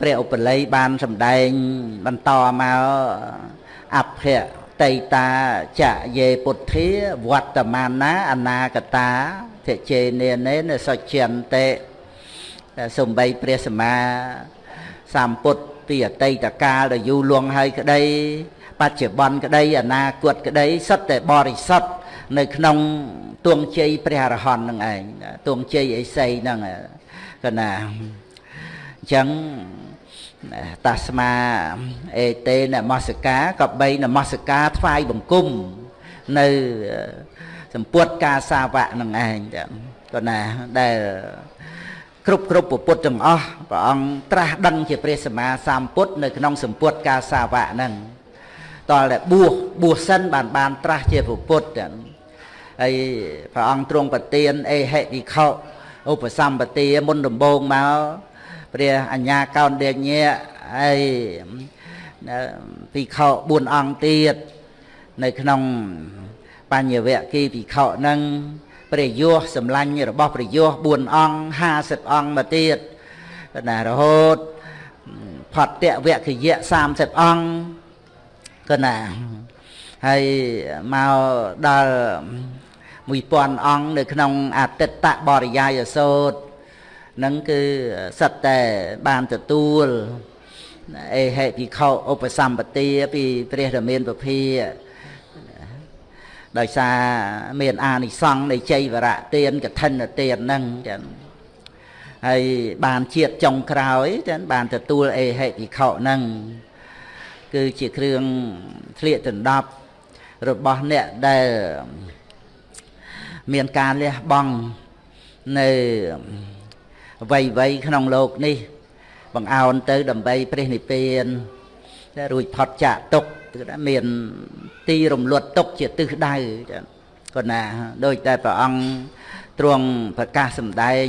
ព្រះឧបល័យបានសម្ដែងបន្តមកអភៈតៃតាចយេពុទ្ធាវត្តមាណាអនាគតាធិជេនេនេនសុចន្តិសំបីព្រះសម្មាសម្ពុទ្ធពីអតីតកាលដែលយូរលង់ហើយក្តីបច្ចុប្បន្នក្តីអនាគតក្តីសុទ្ធតែបរិសុទ្ធនៅក្នុងទួងជ័យព្រះអរហន្តនឹងឯងទួងជ័យអេសីហ្នឹងកណាអញ្ចឹងតាស្មាអេតេនមស្ការក៏បីនមស្ការថ្វាយបង្គំនៅសម្ពុតកាសាវៈនឹងឯងក៏ណាដែលគ្រប់គ្រប់ពុទ្ធទាំងអស់ព្រះអង្គត្រាស់ដឹងជាព្រះសម្មាសម្ពុទ្ធនៅក្នុងសម្ពុតកាសាវៈហ្នឹងតលតែបួសបួសសិនបានបានត្រាស់ជាពុទ្ធហើយព្រះអង្គទ្រង់ប្រទានអេហិវិខោឧបសម្បទាមុនដំបូងមក ព្រះអញ្ញាកោនដេញៈហើយភិក្ខុ4អង្គទៀតនៅក្នុងបញ្ញវគិភិក្ខុនឹងព្រះយោសម្លាញ់របស់ព្រះយោ4អង្គ50អង្គមកទៀតណារហូតផតតវគយៈ30អង្គក៏ណាហើយមកដល់1000អង្គនៅក្នុងអតិតបរិយាយសោត នឹងគឺសិតតែបានទទួលអេហេភិក្ខុឧបសម្បទាពីព្រះរាមាពភាដោយសារមានអានិសង្ឃនៃជ័យវរៈទានកឋិនទានហ្នឹងចឹងហើយបានជាតិចុងក្រោយចឹងបានទទួលអេហេភិក្ខុហ្នឹងគឺជាគ្រឿងធ្លៀកដណ្ដប់របស់អ្នកដែលមានការលះបង់នៅអ្វ័យវ័យក្នុងលោកនេះ បង្អោនទៅដើម្បីព្រះនិព្វានតែរួចផុតចាកទុកគឺថាមានទីរំលត់ទុកជាទិសដៅចា៎គាត់ណាដូចតែព្រះអង្គទ្រង់ប្រកាសសម្ដែង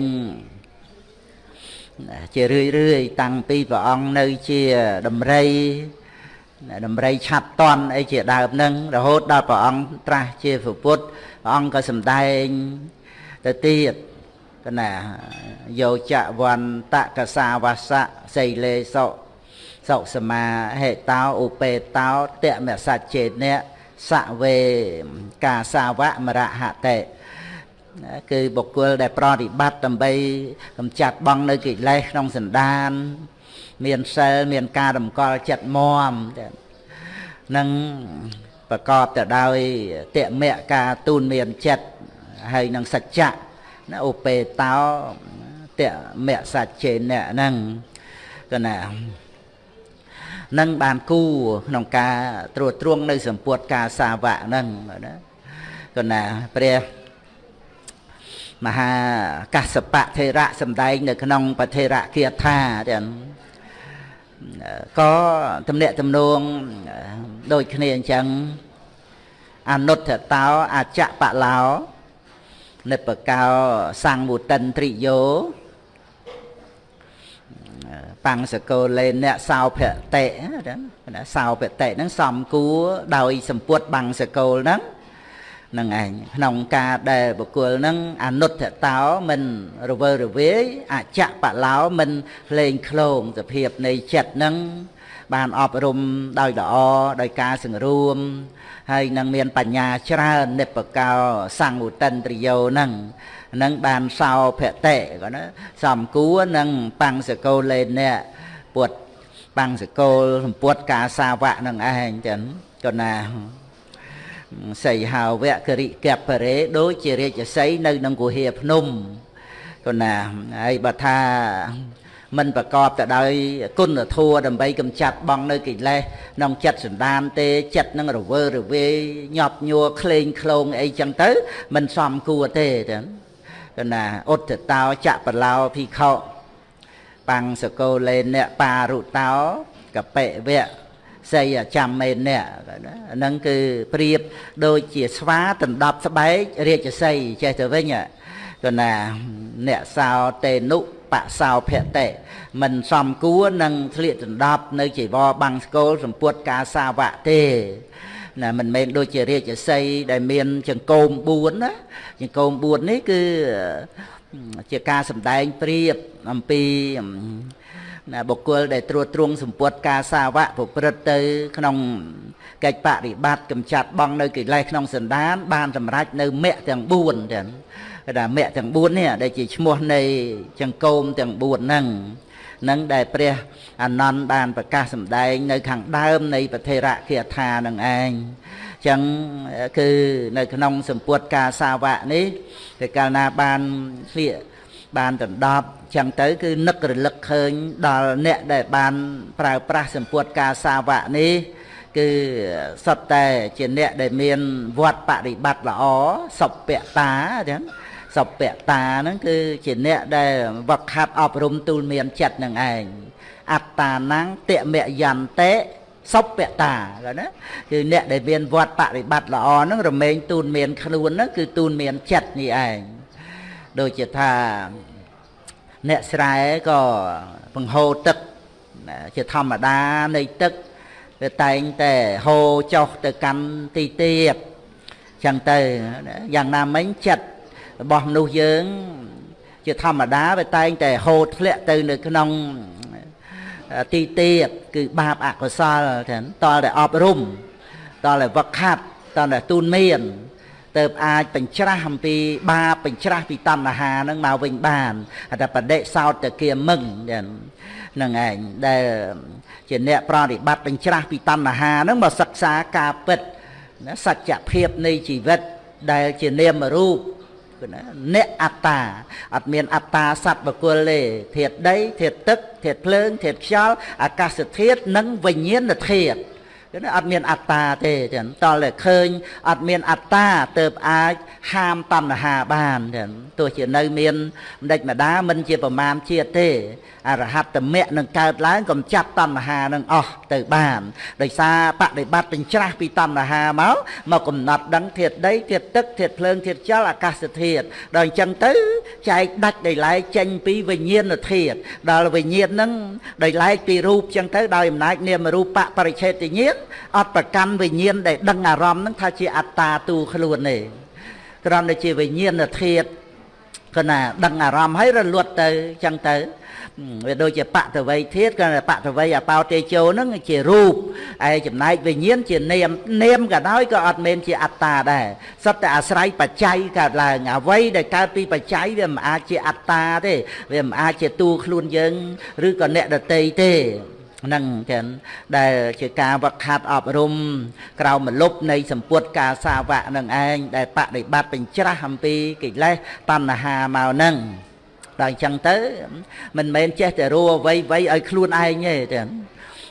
ជារឿយរឿយតាំងពីព្រះអង្គនៅជាដំរីដំរីឆាប់តន់អីជាដើមហ្នឹងរហូតដល់ព្រះអង្គត្រាស់ជាព្រះពុទ្ធព្រះអង្គក៏សម្ដែងទៅទៀត កណាយោចវន្តកសាវសៈសីលេសុសុសមាហេតោឧបេតោតមសច្ចេនៈសវេកាសាវៈមរហតេគឺបុគ្គលដែលប្រតិបត្តិដើម្បីកម្ចាត់បងនៅកិលេសក្នុងសន្តាន មានសិលមានការតម្កល់ចិត្តមមនឹងប្រកបទៅដោយតមៈការទូនមានចិត្តហើយនឹងសច្ចៈ ណាឧបេតោតមៈសច្ចេនៈហ្នឹងក៏ណានឹងបានគូក្នុងការត្រួតត្រងនៅសម្ពុតការសាវៈហ្នឹងណាក៏ណាព្រះមហាកសបៈថេរៈសំដែងនៅក្នុងបថេរៈគាថាទាំងក៏ទំនាក់ទំនងដូចគ្នាអញ្ចឹងអនុត្តតោអចបឡោ និបកោសង្វុតិនត្រិយោបង្សកោលេអ្នកសោភតិណាសោភតិហ្នឹងសំគួរដោយសម្ពុតបង្សកោលហ្នឹងនឹងឯងក្នុងការដែលបុគ្គលហ្នឹងអនុត្តតោមិនរវើរវាយអចបឡោមិនលេងឃ្លោងសភាពនៃចិត្តហ្នឹងបានអប់រំដោយល្អដោយការសង្រួម ហើយនឹងមានបញ្ញាច្រើននិបកោសង្ឃឧតិនត្រយោនឹងនឹងបានសោភតិគាត់ណាសំគួរនឹងបង្សកោលេអ្នកពុតបង្សកោលសម្ពុតកាសាវៈនឹងឯងចឹងគាត់ណាសីហាវៈគរិកពរេដូចជារាជសីនៅក្នុងគុហាភ្នំគាត់ណាហើយបើថា មិនប្រកបទៅដោយគុណធម៌ដើម្បីកម្ចាត់បងនៅកិលេសក្នុងចិត្តសន្តានទេចិត្តនឹងរវើរវាយញាប់ញ័រក្លែងក្លងអីចឹងទៅ មិនសមគួរទេចឹងកណាឧត្តតោចបឡោភិក្ខុបង្សកោលេអ្នកបារុតោកបិវៈសីចាំមេនៈហ្នឹងគឺប្រៀបដូចជាស្វាដណ្ដប់ស្បែករាជសីចេះទៅវិញកណាអ្នកសោតេនុ បសោភតិមិនសំគួរនឹងធ្លៀកដណ្ដប់នៅជីវរបាំងស្គលសម្ពុតកាសាវៈទេណាមិនមែនដូចជារាជសីដែលមានចង្គោម4ណាចង្គោម4នេះគឺជាការសម្ដែងប្រៀបអំពីណាបុគ្គលដែលត្រួតត្រងសម្ពុតការសាវៈប្រព្រឹត្តទៅ ក្នុងកិច្ចបរិបត្តិកំចាត់បងនៅកិលេសក្នុងសន្តាន បានសម្រេចនៅមគ្គទាំង4ទាំង គេថាមគ្គទាំង4នេះដែលជាឈ្មោះនៃចង្កូមទាំង4ហ្នឹងនឹងដែលព្រះអានន្ទបានប្រកាសសម្ដែង នៅ ខាងដើមនៃពធេរៈគាថានឹងឯងចឹងគឺនៅក្នុងសម្ពុតការសាវៈនេះគឺកាលណាបានស្លៀកបានដណ្ដប់ចឹងទៅ គឺនឹករលឹកឃើញដល់អ្នកដែលបានប្រើប្រាស់សម្ពុតការសាវៈនេះគឺសុទ្ធតែជាអ្នកដែលមានវត្តបរិបត្តិល្អសុពតាចឹង សុពតាហ្នឹងគឺជាអ្នកដែលវឹកហាត់អប់រំទូលមានចិត្តនឹងឯងអត្តានੰតមយន្តិសុពតាណាគឺអ្នកដែលមានវត្តបរិបត្តិល្អហ្នឹងរមែងទូនមានខ្លួនហ្នឹងគឺទូនមានចិត្តនេះឯងដូចជាថាអ្នកស្រែក៏បង្ហូរទឹកជាធម្មតានៃទឹកវាតែងតែហូរចុះទៅកាន់ទីទៀតចឹងទៅយ៉ាងណាមិញចិត្ត របស់មនុស្សយើង ជាធម្មតាវាតែងតែហូរធ្លាក់ទៅនៅក្នុងទីទៀតគឺបាបអកុសលចឹងតលតែអប់រំតលតែវឹកហាត់តលតែទូនមានទៅអាចបញ្ច្រាស់អំពីបាបបញ្ច្រាស់ពីតណ្ហានឹងមកវិញបានតែបដិសោតតគាមឹងចឹងនឹងឯងដែលជាអ្នកប្រតិបត្តិបញ្ច្រាស់ពីតណ្ហានឹងមកសិក្សាការពិតសច្ចភាពនៃជីវិតដែលជានាមរូប គឺណាអ្នកអត្តាអត់មានអត្តាសត្វបកុលទេធាតុដីធាតុទឹកធាតុភ្លើងធាតុខ្យល់អាកាសធាតុនិងវិញ្ញាណធាតុ គឺអត់មានអត្តាទេចឹងតលតែឃើញអត់មានអត្តាទៅអាចហាមតណ្ហាបានចឹងទោះជានៅមានម្ដេចម្ដាមិនជាប្រមាណជាតិទេអរហត្តមគ្គនឹងកើតឡើងកំចាត់តណ្ហានឹងអស់ទៅបានដោយសារបដិបត្តិបញ្ច្រាស់ពីតណ្ហាមកមកកំណត់ដឹងធាតុដីធាតុទឹកធាតុភ្លើងធាតុចលអាកាសធាតុដល់អញ្ចឹងទៅចែកដាច់ដោយឡែកចេញពីវិញ្ញាណធាតុដល់វិញ្ញាណនឹងដោយឡែកពីរូបអញ្ចឹងទៅដោយអំណាចនាមរូបបរិឆេទញ្ញាណអត់ប្រកាន់វិញ្ញាណដែលដឹងអារម្មណ៍នឹងថាជាអត្តាទូខ្លួនទេគ្រាន់តែជាវិញ្ញាណធាតុគណាដឹងអារម្មណ៍ហើយរលត់ទៅអញ្ចឹងទៅវាដូចជាបតវ័យធាតក៏បតវ័យអបោតេជោហ្នឹងជារូបឯចំណែកវិញ្ញាណជានាមនាមក៏ដោយក៏អត់មែនជាអត្តាដែរសុទ្ធតែអាស្រ័យបច្ច័យកើតឡើងអ្វីដែលកើតពីបច្ច័យវាមិនអាចជាអត្តាទេវាមិនអាចជាតួខ្លួនយើង ឬក៏អ្នកដតីទេ នឹងចឹងដែលជាការវឹកហាត់អប់រំក្រៅមលុបនៃសម្ពុតការសាវៈនឹងឯងដែលបដិបត្តិបញ្ច្រាស់អំពីកិលេសតណ្ហាមកនឹងដល់អញ្ចឹងទៅមិនមែនចេះតែរੂអ្វីអ្វីឲ្យខ្លួនឯងទេចឹង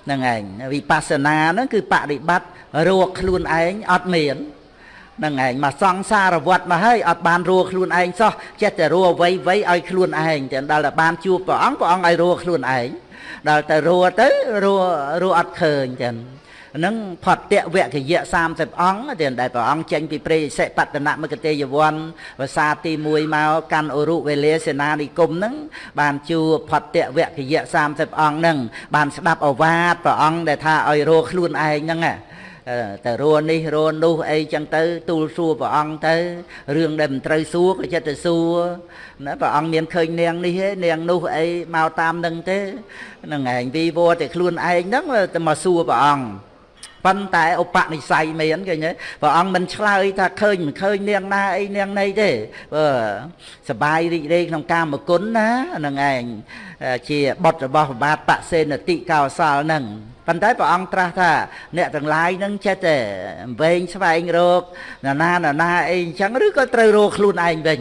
ហ្នឹងឯងវិបស្សនាហ្នឹងគឺបដិបត្តិរੂខ្លួនឯងអត់មានហ្នឹងឯងមកសង្សារវត្តមកហើយអត់បានរੂខ្លួនឯងសោះចេះតែរੂអ្វីអ្វីឲ្យខ្លួនឯងចឹងដល់តែបានជួបព្រះអង្គព្រះអង្គឲ្យរੂខ្លួនឯង ដល់ទៅរੂទៅរੂរੂអត់ឃើញចឹងនឹងផតតវគយៈ30អង្គដែលព្រះអង្គចេញពីព្រៃសិបតនមកតេយវ័នភាសាទី1មកកាន់អរុវេលាសេនានិគមនឹងបានជួផតតវគយៈ30អង្គនឹងបានស្ដាប់អវាទព្រះអង្គដែលថាឲ្យរੂខ្លួនឯងហ្នឹង តែរੂនេះរੂនោះអីចឹងទៅទូលសួរព្រះអង្គទៅរឿងដែលមិនត្រូវសួរក៏ចិត្តទៅសួរណាព្រះអង្គមានឃើញនាងនេះទេនាងនោះអីមកតាមនឹងទេហ្នឹងឯងវីវតែខ្លួនឯងហ្នឹងទៅមកសួរព្រះអង្គប៉ុន្តែឧបនិស្ស័យមានឃើញទេព្រះអង្គមិនឆ្លើយថាឃើញមិនឃើញនាងណាអីនាងណីទេបើសបាយរីករាយក្នុងកាមគុណណានឹងឯងជាបុត្ររបស់បាទបសេនតិកោសលនឹង ប៉ុន្តែព្រះអង្គត្រាស់ថា អ្នកទាំងឡាយនឹងចេះតែវែងស្វែងរកណាណាណាអីអញ្ចឹងឬក៏ត្រូវរកខ្លួនឯងវិញ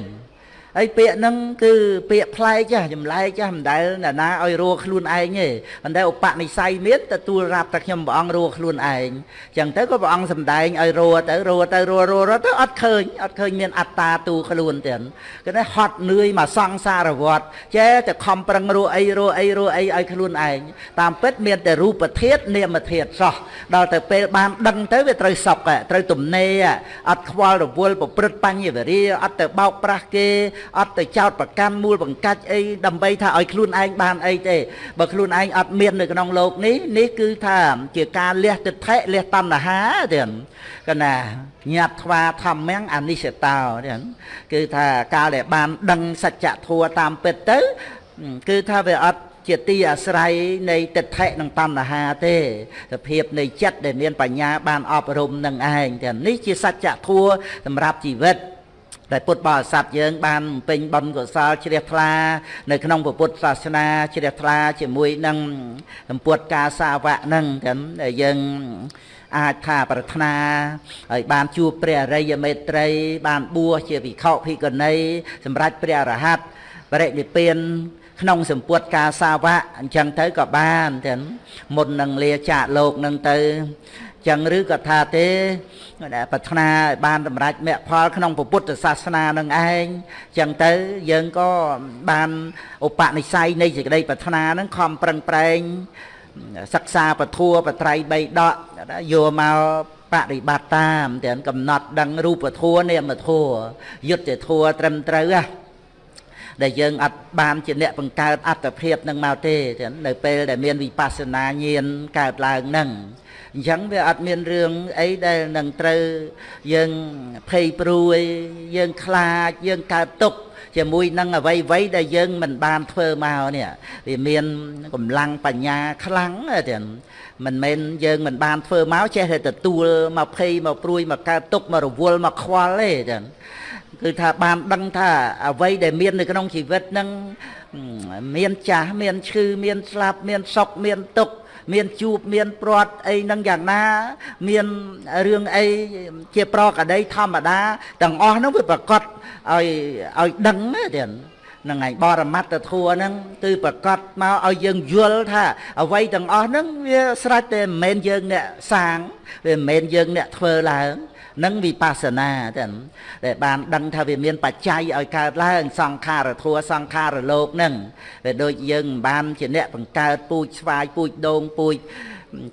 ហើយពាក្យហ្នឹងគឺពាក្យប្លែកចាស់ចម្លែកចាស់មិនដែលណាណាឲ្យរੂខ្លួនឯងទេប៉ុន្តែឧបនិស្ស័យមានទទួលរាប់តែខ្ញុំព្រះអង្គរੂខ្លួនឯងអញ្ចឹងទៅក៏ព្រះអង្គសំដែងឲ្យរੂទៅរੂទៅរੂរੂទៅអត់ឃើញអត់ឃើញមានអត្តាទូខ្លួនទៀតគឺថាហត់នឿយមកសង្សារវត្តចេះតែខំប្រឹងរੂអីរੂអីរੂអីឲ្យខ្លួនឯងតាមពិតមានតែរូបធាតុនាមធាតុសោះដល់ទៅពេលបានដឹងទៅវាត្រូវសក់ត្រូវទំនេរអត់ខ្វល់រវល់ប្រព្រឹត្តបញ្ញវរាអត់ទៅបោកប្រាស់គេអត់ទៅចោតប្រកាន់មូលបង្កាច់អីដើម្បីថាឲ្យខ្លួនឯងបានអីទេបើខ្លួនឯងអត់មាននៅក្នុងโลกនេះនេះគឺថាជាការលះទិដ្ឋិលះតណ្ហាទៀតកណាញាត់ថ្វាធម្មំអនិស្សតោទៀតគឺថាកាលដែលបានដឹងសច្ចធម៌តាមពិតទៅគឺថាវាអត់ ជាទីអាស្រ័យនៃទិដ្ឋិនិងតណ្ហាទេសភាពនៃចិត្តដែលមានបញ្ញាបានអប់រំនឹងឯងទាំងនេះជាសច្ចធម៌សម្រាប់ជីវិត ដែលពុទ្ធបរិស័ទយើងបានពេញបុណ្យកុសលជ្រះថ្លានៅក្នុងពុទ្ធសាសនាជ្រះថ្លាជាមួយនឹងសម្ពុតការសាវកនឹងទាំងដែលយើងអាចថាប្រាថ្នាហើយបានជួបព្រះអរិយមេត្រី បានបួសជាវិខុភិក្ខុនីសម្រាប់ព្រះអរហន្តបរិនិព្វានក្នុងសម្ពុតការសាវកអញ្ចឹងទៅក៏បានទាំងមុននឹងលាចាកលោកនឹងទៅ ចឹងឬក៏ថាទេប្រាថ្នាឲ្យបានសម្រេចមគ្គផលក្នុងពុទ្ធសាសនានឹងឯងចឹងទៅយើងក៏បានឧបនិស្ស័យនៃសេចក្តីប្រាថ្នានឹងខំប្រឹងប្រែងសិក្សាពធัวបត្រៃបីដកយកមកបប្រតិបត្តិតាមទាំងកំណត់ដឹងរូបធัวនាមធัวយុទ្ធធัวត្រឹមត្រូវណាដែលយើងអត់បានជាអ្នកបង្កើតអត្តភាពនឹងមកទេនៅពេលដែលមានវិបស្សនាញាណកើតឡើងនឹង អញ្ចឹងវាអត់មានរឿងអីដែលនឹងត្រូវយើងភ័យព្រួយយើងខ្លាចយើងកើតទុក្ខជាមួយនឹងអវ័យវ័យដែលយើងមិនបានធ្វើមកនេះវាមានកម្លាំងបញ្ញាខ្លាំងទៀតមិនមែនយើងមិនបានធ្វើមកចេះតែទទួលមកភ័យមកព្រួយមកកើតទុក្ខមករវល់មកខ្វល់ទេចឹងគឺថាបានដឹងថាអ្វីដែលមាននៅក្នុងជីវិតហ្នឹងមានចាស់មានឈឺមានស្លាប់មានសុខមានទុក្ខ មានជួបមានព្រាត់អីនឹងយ៉ាងណា មានរឿងអីជាប្រកដីធម្មតាទាំងអស់ហ្នឹងវាប្រកបឲ្យឲ្យដឹងទៀតនឹងឯងបរមត្តធัวហ្នឹងគឺប្រកាសមកឲ្យយើងយល់ថាអ្វីទាំងអស់ហ្នឹងវាស្រេចតែមិនមែនយើងអ្នកសាងវាមិនមែនយើងអ្នកធ្វើឡើង និងវិបស្សនាទាំងដែលបានដឹងថាវាមានបច្ច័យឲ្យកើតឡើងសង្ខារធัวសង្ខារលោកនឹងដែលដូចយើងមិនបានជាអ្នកបង្កើតពូជស្វាយពូជដូងពូជ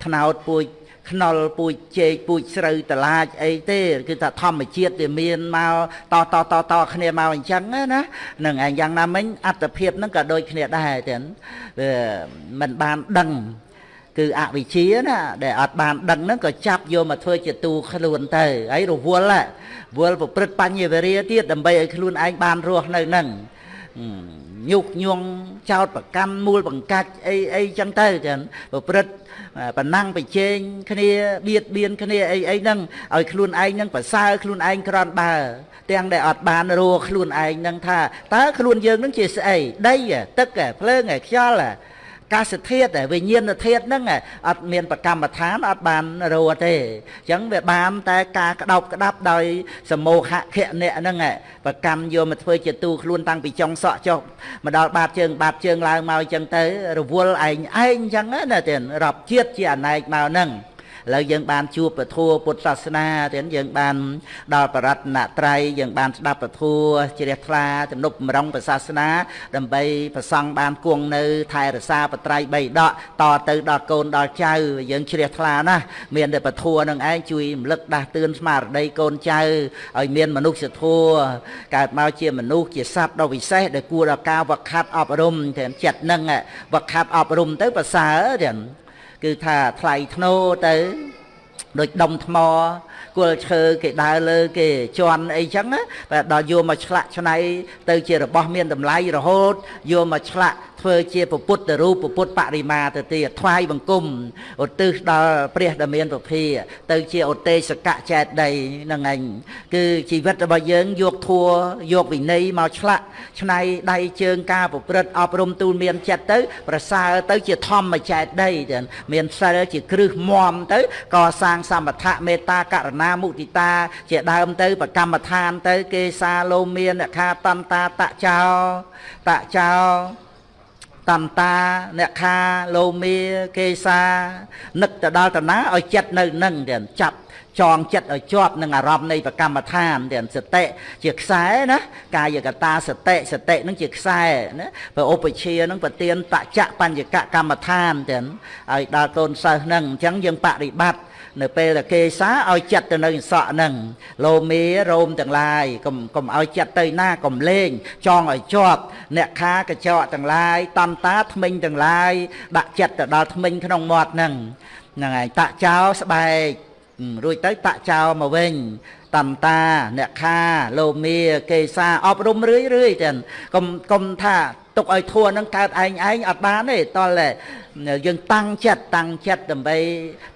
ថ្នោតពូជខ្នុលពូជចេកពូជស្រូវតឡាចអីទេគឺថាធម្មជាតិវាមានមកតតតតគ្នាមកអញ្ចឹងណានឹងឯងយ៉ាងណាមិញអត្តភាពហ្នឹងក៏ដូចគ្នាដែរទាំងវាមិនបានដឹង គឺអវិជ្ជាណាដែលអត់បានដឹងហ្នឹងក៏ចាប់យកមកធ្វើជាទូខ្លួនទៅហើយរវល់វល់ប្រព្រឹត្តបញ្ញវរិយទៀតដើម្បីឲ្យខ្លួនឯងបានរស់នៅហ្នឹងញុកញងចោតប្រកម្មមូលបង្កាច់អីអីចឹងទៅចឹងប្រព្រឹត្តប្រណាំងប្រជែងគ្នាបៀតបៀនគ្នាអីអីហ្នឹងឲ្យខ្លួនឯងហ្នឹងប្រសើរខ្លួនឯងក្រន់ដើរទាំងដែលអត់បានរੂខ្លួនឯងហ្នឹងថាតើខ្លួនយើងហ្នឹងជាស្អីដីទឹកភ្លើងខ្យល់ កាសធាតុវិញ្ញាណធាតុហ្នឹងអត់មានប្រកម្មដ្ឋានអត់បានរੂទេអញ្ចឹងវាបានតែការក្តោបក្តាប់ដោយសមោហៈខៈអ្នកហ្នឹងប្រកម្មយកមកធ្វើជាទូខ្លួនតាំងពីចុងសក់ចុះមកដល់បាតជើងបាតជើងឡើងមកអញ្ចឹងទៅរវល់ឯងឯងអញ្ចឹងណាទៀតរាប់ជាតិជាអណែកមកហ្នឹង ឥឡូវយើងបានជួបពធពុទ្ធសាសនាទៀតយើងបានដល់បរតនត្រ័យយើងបានស្ដាប់ពធជ្រះថ្លាទំនុកបំរុងពុទ្ធសាសនា ដើម្បីប្រសង់បានគង់នៅ ថែរក្សាបត្រៃបីដកតទៅដល់កូនដល់ចៅយើងជ្រះថ្លាណាស់មានតែពធនឹងឯងជួយរំលឹកដាស់តឿនស្មារតីកូនចៅឲ្យមានមនុស្សធម៌កើតមកជាមនុស្សជាសត្វដ៏វិសេសដែលគួរដល់ការវឹកហាត់អប់រំទាំងចិត្តនឹងវឹកហាត់អប់រំទៅប្រសើរទាំង គឺថាថ្លៃធ្នូទៅដូចដុំថ្ម គល់ឈើគេដើរលើគេជន់អីចឹងតែដល់យកមកឆ្លាក់ឆ្នៃទៅជារបស់មានតម្លៃរហូតយកមកឆ្លាក់ធ្វើជាពុទ្ធរូបពុទ្ធបរិមាទៅទៀតថ្វាយបង្គំឧទ្ទិសដល់ព្រះដ៏មានពភាទៅជាឧទេសកៈចេតដីនឹងឯងគឺជីវិតរបស់យើងយកធัวយកវិន័យមកឆ្លាក់ឆ្នៃដៃជើងការប្រព្រឹត្តអប់រំទូលមានចិត្តទៅ ប្រសើរទៅជាធម្មចេតដីទាំងមានសិលជាគ្រឹះមមទៅកសាងសមថៈមេត្តាករណាមុទិតា ជាដើមទៅប្រកម្មដ្ឋានទៅ គេសាលោមានខាតន្តាតចោតចោតន្តាអ្នកខាលោមាគេសានឹកទៅដល់តាណាឲ្យចិត្តនៅនឹងទៀតចាប់ចងចិត្តឲ្យជាប់នឹងអារម្មណ៍នៃប្រកម្មដ្ឋានទៀតសតិជាខ្សែណាកាយកតាសតិសតិនឹងជាខ្សែណាព្រោះឧបជានឹងប្រទៀនតចៈបញ្ញកកម្មដ្ឋានទៀតឲ្យដល់កូនសិស្សនឹងអញ្ចឹងយើងបប្រតិបត្តិ នៅពេលដែលគេសាឲ្យចិត្តទៅនៅសក់ហ្នឹងលោមេរោមទាំងឡាយកុំកុំឲ្យចិត្តទៅណាកុំលេងចង់ឲ្យជាប់អ្នកខាកញ្ចក់ទាំងឡាយតន្តាថ្មិញទាំងឡាយដាក់ចិត្តទៅដល់ថ្មិញក្នុងមាត់ហ្នឹងហ្នឹងហើយតាក់ចោលស្បែករួចទៅតាក់ចោលមកវិញតន្តាអ្នកខាលោមាគេសាអប់រំរឿយរឿយទាំងកុំកុំថាទុកឲ្យធัวនឹងកើតឯងឯងអត់បានទេតលតែ យើងតាំងចិត្តតាំងចិត្តដើម្បី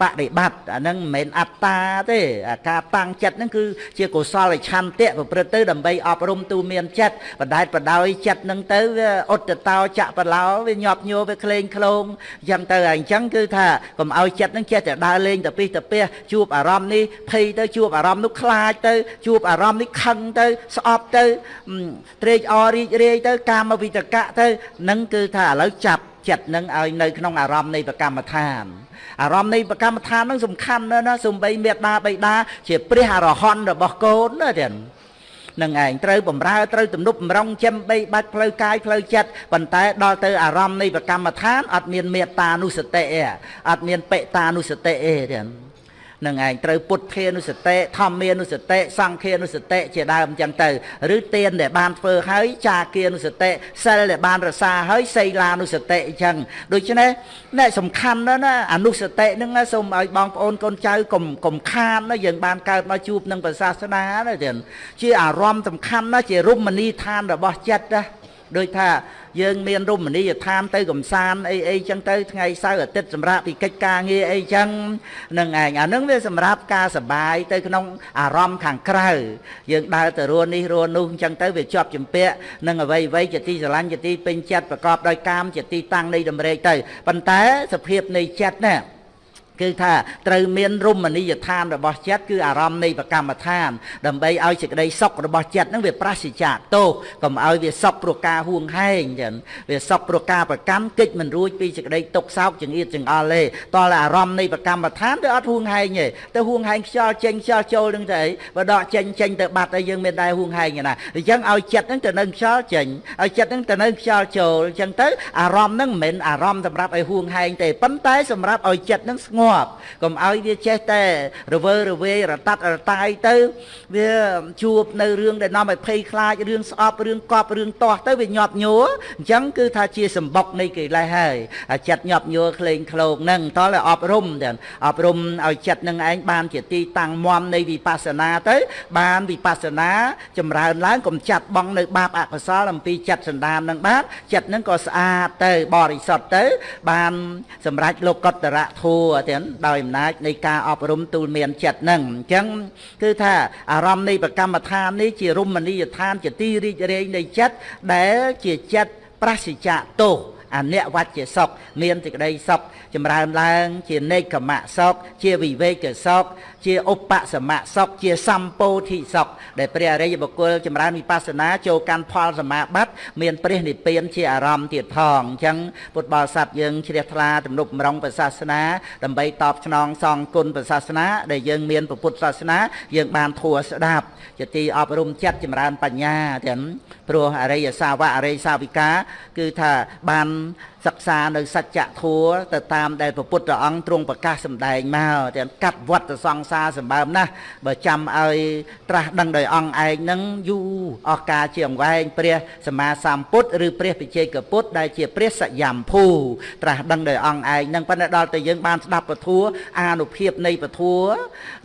បដិបត្តិអាហ្នឹងមិនមែនអត្តាទេអាការតាំងចិត្តហ្នឹងគឺជាកុសលឆន្ទៈប្រព្រឹត្តទៅដើម្បីអប់រំទូមានចិត្តបដែតបដោយចិត្តហ្នឹងទៅវាអត់តោចៈបឡោវាញាប់ញួរវាក្លែងក្លងអញ្ចឹងទៅអញ្ចឹងគឺថាកុំឲ្យចិត្តហ្នឹងចេះតែដើរលេងទៅពីទៅពីជួបអារម្មណ៍នេះភ័យទៅជួបអារម្មណ៍នោះខ្លាចទៅជួបអារម្មណ៍នេះខឹងទៅស្អប់ទៅត្រេកអររីករាយទៅកាមវិតកៈទៅនឹងគឺថាឥឡូវចាប់ ចិត្តនឹងឲ្យនៅក្នុងអារម្មណ៍នៃប្រកម្មដ្ឋានអារម្មណ៍នៃប្រកម្មដ្ឋាននឹងសំខាន់ណាស់ណាសំបីមេត្តាបៃតាជាព្រះអរហន្តរបស់កូនណាទៀតនឹងឯងត្រូវបំរើត្រូវទំនប់បំរុងចិមបីបាច់ផ្លូវកាយផ្លូវចិត្តប៉ុន្តែដល់ទៅអារម្មណ៍នៃប្រកម្មដ្ឋានអត់មានមេត្តានុសតិទេអត់មានបេតានុសតិទេទៀត នឹងឯងត្រូវពុទ្ធានុសតិធម្មានុសតិសង្ឃានុសតិជាដើមអញ្ចឹងទៅឬទានដែលបានធ្វើហើយចាគានុសតិសិលដែលបានរសាហើយសីលានុសតិអញ្ចឹងដូច្នេះអ្នកសំខាន់ណាស់ណាអនុសតិហ្នឹងសូមឲ្យបងប្អូនកូនចៅកុំកុំខានណាយើងបានកើតមកជួបនឹងព្រះសាសនាណាទៀតជាអារម្មណ៍សំខាន់ណាជារមណីយដ្ឋានរបស់ចិត្តណា ដូចថាយើងមានរមណីយដ្ឋានទៅកំសាន្តអីអីចឹងទៅថ្ងៃសៅរ៍អាទិត្យសម្រាប់ពីកិច្ចការងារអីចឹងនឹងឯងអានឹងវាសម្រាប់ការសបាយទៅក្នុងអារម្មណ៍ខាងក្រៅយើងដើរទៅរួននេះរួននោះចឹងទៅវាជាប់ចម្ពាក់នឹងអ្វីអ្វីជាទីស្រឡាញ់ជាទីពេញចិត្តប្រកបដោយកាមជាទីតាំងនៃតម្រេកទៅប៉ុន្តែសភាពនៃចិត្តណា គឺថាត្រូវមានរមណីយដ្ឋានរបស់ចិត្តគឺអារម្មណ៍នៃប្រកម្មដ្ឋាន ដើម្បីឲ្យសេចក្តីសុខរបស់ចិត្តហ្នឹងវាប្រសិជ្ជៈទោសកុំឲ្យវាសុខព្រោះការហួងហែងចឹងវាសុខព្រោះការប្រកម្មកិច្ចមិនរួចពីសេចក្តីទុកសោកចង្អៀតចង្អល់ទេតើអារម្មណ៍នៃប្រកម្មដ្ឋានវាអត់ហួងហែងទេទៅហួងហែងខ្យល់ចេញខ្យល់ចូលនឹងទៅអីបើដកចេញចេញទៅបាត់ហើយយើងមានដែរហួងហែងណាអញ្ចឹងឲ្យចិត្តហ្នឹងទៅនៅខ្យល់ចេញឲ្យចិត្តហ្នឹងទៅនៅខ្យល់ចូលអញ្ចឹងទៅអារម្មណ៍ហ្នឹងមិនមែនអារម្មណ៍សម្រាប់ឲ្យហួងហែងទេប៉ុន្តែសម្រាប់ឲ្យចិត្តហ្នឹងស្ងប់កុំឲ្យវាចេះតែរវើរវាយរតាត់រតាយទៅវាជួបនៅរឿងដែលនាំឲ្យភ័យខ្លាចរឿងស្អប់រឿងកប់រឿងទាស់ទៅវាញាប់ញួរអញ្ចឹងគឺថាជាសម្បុកនៃកិលេសហើយចិត្តញាប់ញួរក្លែងក្លោកហ្នឹងតោះឲ្យអប់រំទាំងអប់រំឲ្យចិត្តនឹងឯងបានជាទីតាំងមមនៃវិបស្សនាទៅ បានវិបស្សនាចម្រើនឡើងកុំចាត់បងនៅបាបអកុសលអំពីចិត្តសន្តាននឹងបានចិត្តនឹងក៏ស្អាតទៅបរិសុទ្ធទៅ បានសម្រេចលោកតរៈធัวទាំងដោយអំណាចនៃការអប់រំទូលមានចិត្តនឹងអញ្ចឹងគឺថាអារម្មណ៍នៃប្រកម្មដ្ឋាននេះជារមណីយដ្ឋានជាទីរីករាយនៃចិត្តដែលជាចិត្តប្រសិជ្ជៈទោសអនិវច្ចសុខមានសេចក្តីសុខចម្រើនឡើង ជានេកមៈសុខជាវិវេកសុខជាឧបសមៈសុខជាសម្ពោធិសុខដែលព្រះអរិយបុគ្គលចម្រើនវិបស្សនាចូលកាន់ផលសមាបត្តិមានព្រះនិព្វានជាអារម្មណ៍ទៀតផងអញ្ចឹងពុទ្ធបរិស័ទយើងជ្រះថ្លាទំនុកម្រងព្រះសាសនាដើម្បីតបស្នងសងគុណព្រះសាសនាដែលយើងមានពុទ្ធសាសនាយើងបានធัวស្ដាប់ជាទីអប់រំចិត្តចម្រើនបញ្ញាទាំងព្រោះអរិយសាវកអរិយសាវិកាគឺថាបាន សិក្សានៅសច្ចធัวទៅតាមដែលព្រះពុទ្ធអង្គទ្រង់ប្រកាសសម្ដែងមកទាំងកាត់វត្តសង្សារសម្បើមណាស់បើចាំឲ្យត្រាស់ដឹងដោយអង្គឯងនឹងយូរអស់កាលជាអង្វែងព្រះសម្មាសម្ពុទ្ធឬព្រះបិជ័យកពុទ្ធដែលជាព្រះសយំភូត្រាស់ដឹងដោយអង្គឯងនឹងប៉ុន្តែដល់តែយើងបានស្ដាប់ពធัวអានុភាពនៃពធัว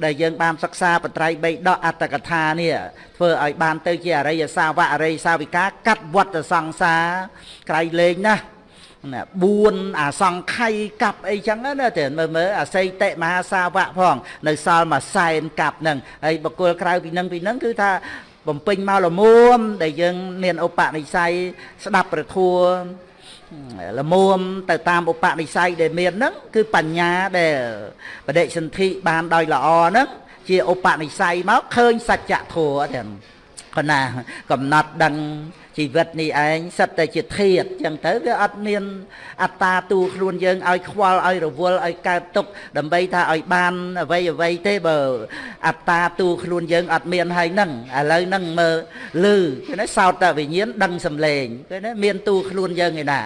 ដែលយើងបានសិក្សាបត្រៃបីដកអត្តកថានេះធ្វើឲ្យបានទៅជាអរិយសាវកអរិយសាវិកាកាត់វត្តសង្សារក្រៃលែងណាស់ ណា4អាសង្ខ័យកាប់អីចឹងណាតែមើលមើលអាស័យតិមហាសាវៈផង នៅសល់មួយសែនកាប់ហ្នឹងហើយបកគលក្រៅពីហ្នឹងពីហ្នឹងគឺថាបំពេញមកលមួម ដែលយើងមានឧបនិស្ស័យស្ដាប់ប្រធัวលមួមទៅតាមឧបនិស្ស័យដែលមានហ្នឹងគឺបញ្ញាដែលបដិសន្ធិបានដោយល្អហ្នឹងជាឧបនិស្ស័យមកឃើញសច្ចធម៌ទាំងកណាកំណត់ដឹង ជីវិតនេះឯងសិតតែជាធាតចឹងទៅវាអត់មានអត្តាទូខ្លួនយើងឲ្យខ្វល់ឲ្យរវល់ឲ្យកើតទុកដើម្បីថាឲ្យបានអ្វីអ្វីទេបើអត្តាទូខ្លួនយើងអត់មានហើយនឹងឥឡូវនឹងមើលលឺគេណាសោតតវិញ្ញាណដឹងសំលេងគេណាមានទូខ្លួនយើងឯណា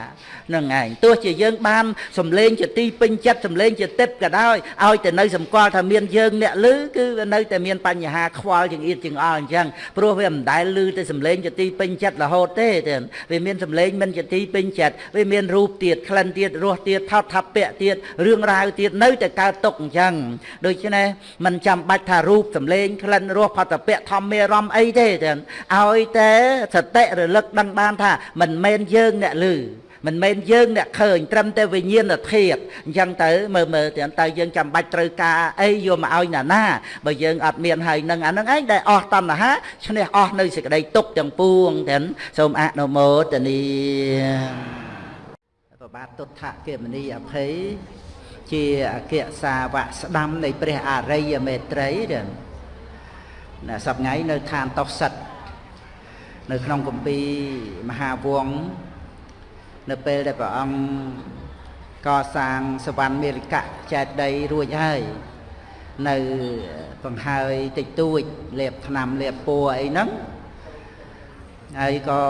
នឹងឯងទោះជាយើងបានសំលេងជាទីពេញចិត្តសំលេងជាទឹកក៏ដោយឲ្យតែនៅសម្គាល់ថាមានយើងអ្នកលឺគឺវានៅតែមានបញ្ហាខ្វល់ចង្អៀតចង្អល់អញ្ចឹងព្រោះវាមិនដែលលឺតែសំលេងជាទីពេញចិត្តរហូតទេទៀតវាមានសម្លេងមិនជាទីពេញចិត្តវាមានរូបទៀតក្លិនទៀតរសទៀតថោតថាពៈទៀតរឿងរ៉ាវទៀតនៅតែកើតទុកអញ្ចឹងដូច្នេះมันចាំបាច់ថារូបសម្លេងក្លិនរសផតពៈធម្មមេរមអីទេទៀតឲ្យតែសតិរលឹកដឹងបានថាមិនមែនយើងអ្នកលឺ មិនមែនយើងអ្នកឃើញត្រឹមតែវិញ្ញាណធាតុអញ្ចឹងទៅមើលមើលទាំងតើយើងចាំបាច់ត្រូវការអីយកមកឲ្យណាណាបើយើងអត់មានហើយនឹងអានឹងឯងដែលអស់តណ្ហាឈ្នះអស់នៅសេចក្តីទុកទាំងពួងទាំងសូមអនុមោទនីប្របាទទុដ្ឋគមនីអភ័យជាអគ្គសាវកស្ដាំនៃព្រះអរិយមេត្រីទាំងណាសប្ងៃនៅឋានតោសិតនៅក្នុងគម្ពីរមហាវង្ស នៅពេលដែលព្រះអង្គកសាងសវណ្ណមេរិកៈចែកដីរួចហើយនៅបង្ហើយតិចតួចលេបឆ្នាំលេបពួរអីហ្នឹងហើយក៏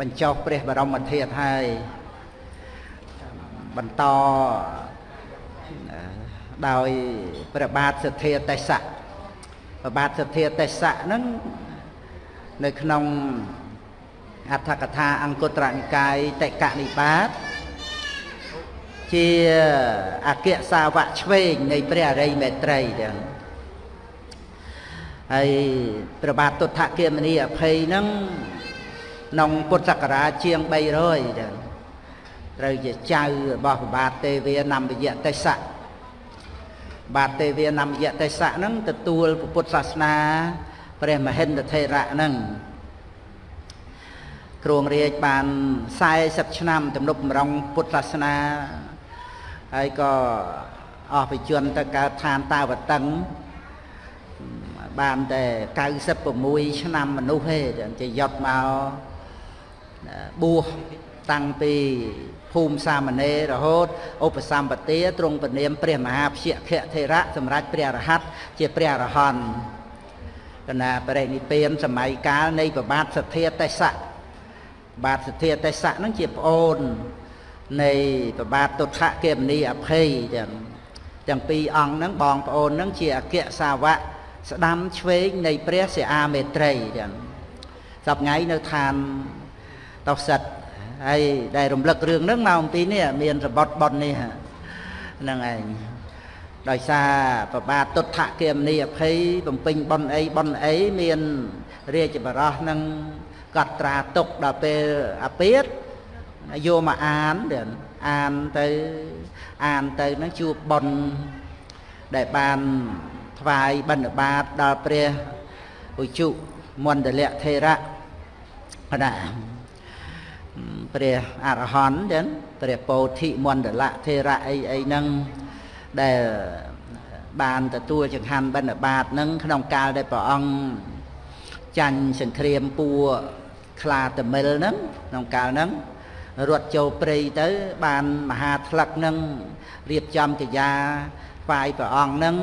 បញ្ចុះព្រះបរមធាតុហើយបន្តដោយព្រះបាទសទ្ធាទេសៈព្រះបាទសទ្ធាទេសៈហ្នឹងនៅក្នុង អដ្ឋកថាអង្គត្រនិកាយតេកនិបាតជាអគ្គសាវកឆ្វេងនៃព្រះអរិយមេត្រីទាំងហើយព្រះបាទទុដ្ឋគមនីអភ័យហ្នឹងក្នុងពុទ្ធសករាជជាង300ទាំងត្រូវជាចៅរបស់ព្រះបាទទេវានំយៈទេសៈបាទទេវានំយៈទេសៈហ្នឹងទទួលពុទ្ធសាសនាព្រះមហិន្ទថេរៈហ្នឹង គ្រងរាជបាន40ឆ្នាំទំនុកបំរុងពុទ្ធសាសនាហើយក៏អស់បជនទៅកើតឋានតាវតឹងបានតែ96ឆ្នាំមនុស្សទេជាយត់មកបួសតាំងពីភូមិសាមណេររហូតឧបសម្បទាទ្រង់ពនាមព្រះមហាព្យាខៈធេរៈសម្រាប់ព្រះរហ័តជាព្រះរហន្តកណាបរិនិព្វានសម័យកាលនៃប្របាទសទ្ធាទេសៈ បាទសទ្ធាទេសៈហ្នឹងជាប្អូននៃប្របាទទុដ្ឋគមនីអភ័យទាំងទាំងពីរអង្គហ្នឹងបងប្អូនហ្នឹងជាអគ្គសាវកស្ដាំឆ្វេងនៃព្រះសិអាមេត្រីទាំងសប្ងៃនៅឋានតោសិតហើយដែលរំលឹករឿងហ្នឹងមកអំពីនេះមានរបត់ប៉ុននេះហ្នឹងឯងដោយសារប្របាទទុដ្ឋគមនីអភ័យបំពេញប៉ុនអីប៉ុនអីមានរាជបរោះនឹង កត់ត្រាទុកដល់ពេលអាពាតយកមកអានអានទៅអានទៅនឹងជួបប៉ុនដែលបានថ្វាយបិណ្ឌបាតដល់ព្រះឧជុមណ្ឌលៈថេរៈណាព្រះអរហន្តចឹងព្រះពោធិមណ្ឌលៈថេរៈអីអីហ្នឹងដែលបានទទួលចង្ហាន់បិណ្ឌបាតហ្នឹងក្នុងកាលដែលព្រះអង្គចាញ់សង្គ្រាមពួរ ខ្លាតមិលហ្នឹងក្នុងកាលហ្នឹងរត់ចូលព្រៃទៅ បានមហាថ្លឹកហ្នឹងរៀបចំកិយាថ្វាយព្រះអង្គហ្នឹង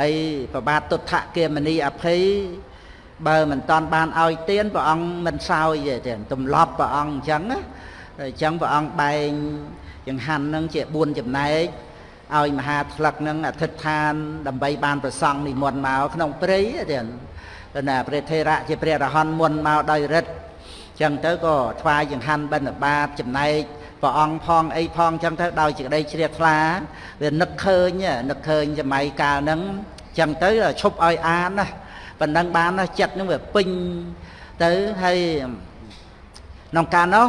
ហើយប្របាទទុដ្ឋគមនីអភ័យបើមិនតាន់បានឲ្យទានព្រះអង្គមិនសោយទេទម្លាប់ព្រះអង្គអញ្ចឹងណាអញ្ចឹងព្រះអង្គបែងចង្ហាន់ហ្នឹងជា4ចំណែកឲ្យមហាថ្លឹកហ្នឹងអធិដ្ឋាន ដើម្បីបានប្រសង់និមន្តមកក្នុងព្រៃទេ ណាព្រះថេរៈជាព្រះរហន្តមុនមកដោយរិទ្ធចឹងទៅក៏ថ្វាយចង្ហាន់បិណ្ឌបាតចំណែកព្រះអង្គផងអីផងចឹងទៅដោយសេចក្តីជ្រះថ្លាវានឹកឃើញនឹកឃើញសម័យកាលហ្នឹងចឹងទៅឈប់ឲ្យអានណាប៉ុណ្ណឹងបានណាចិត្តហ្នឹងវាពេញទៅហើយក្នុងកាលនោះ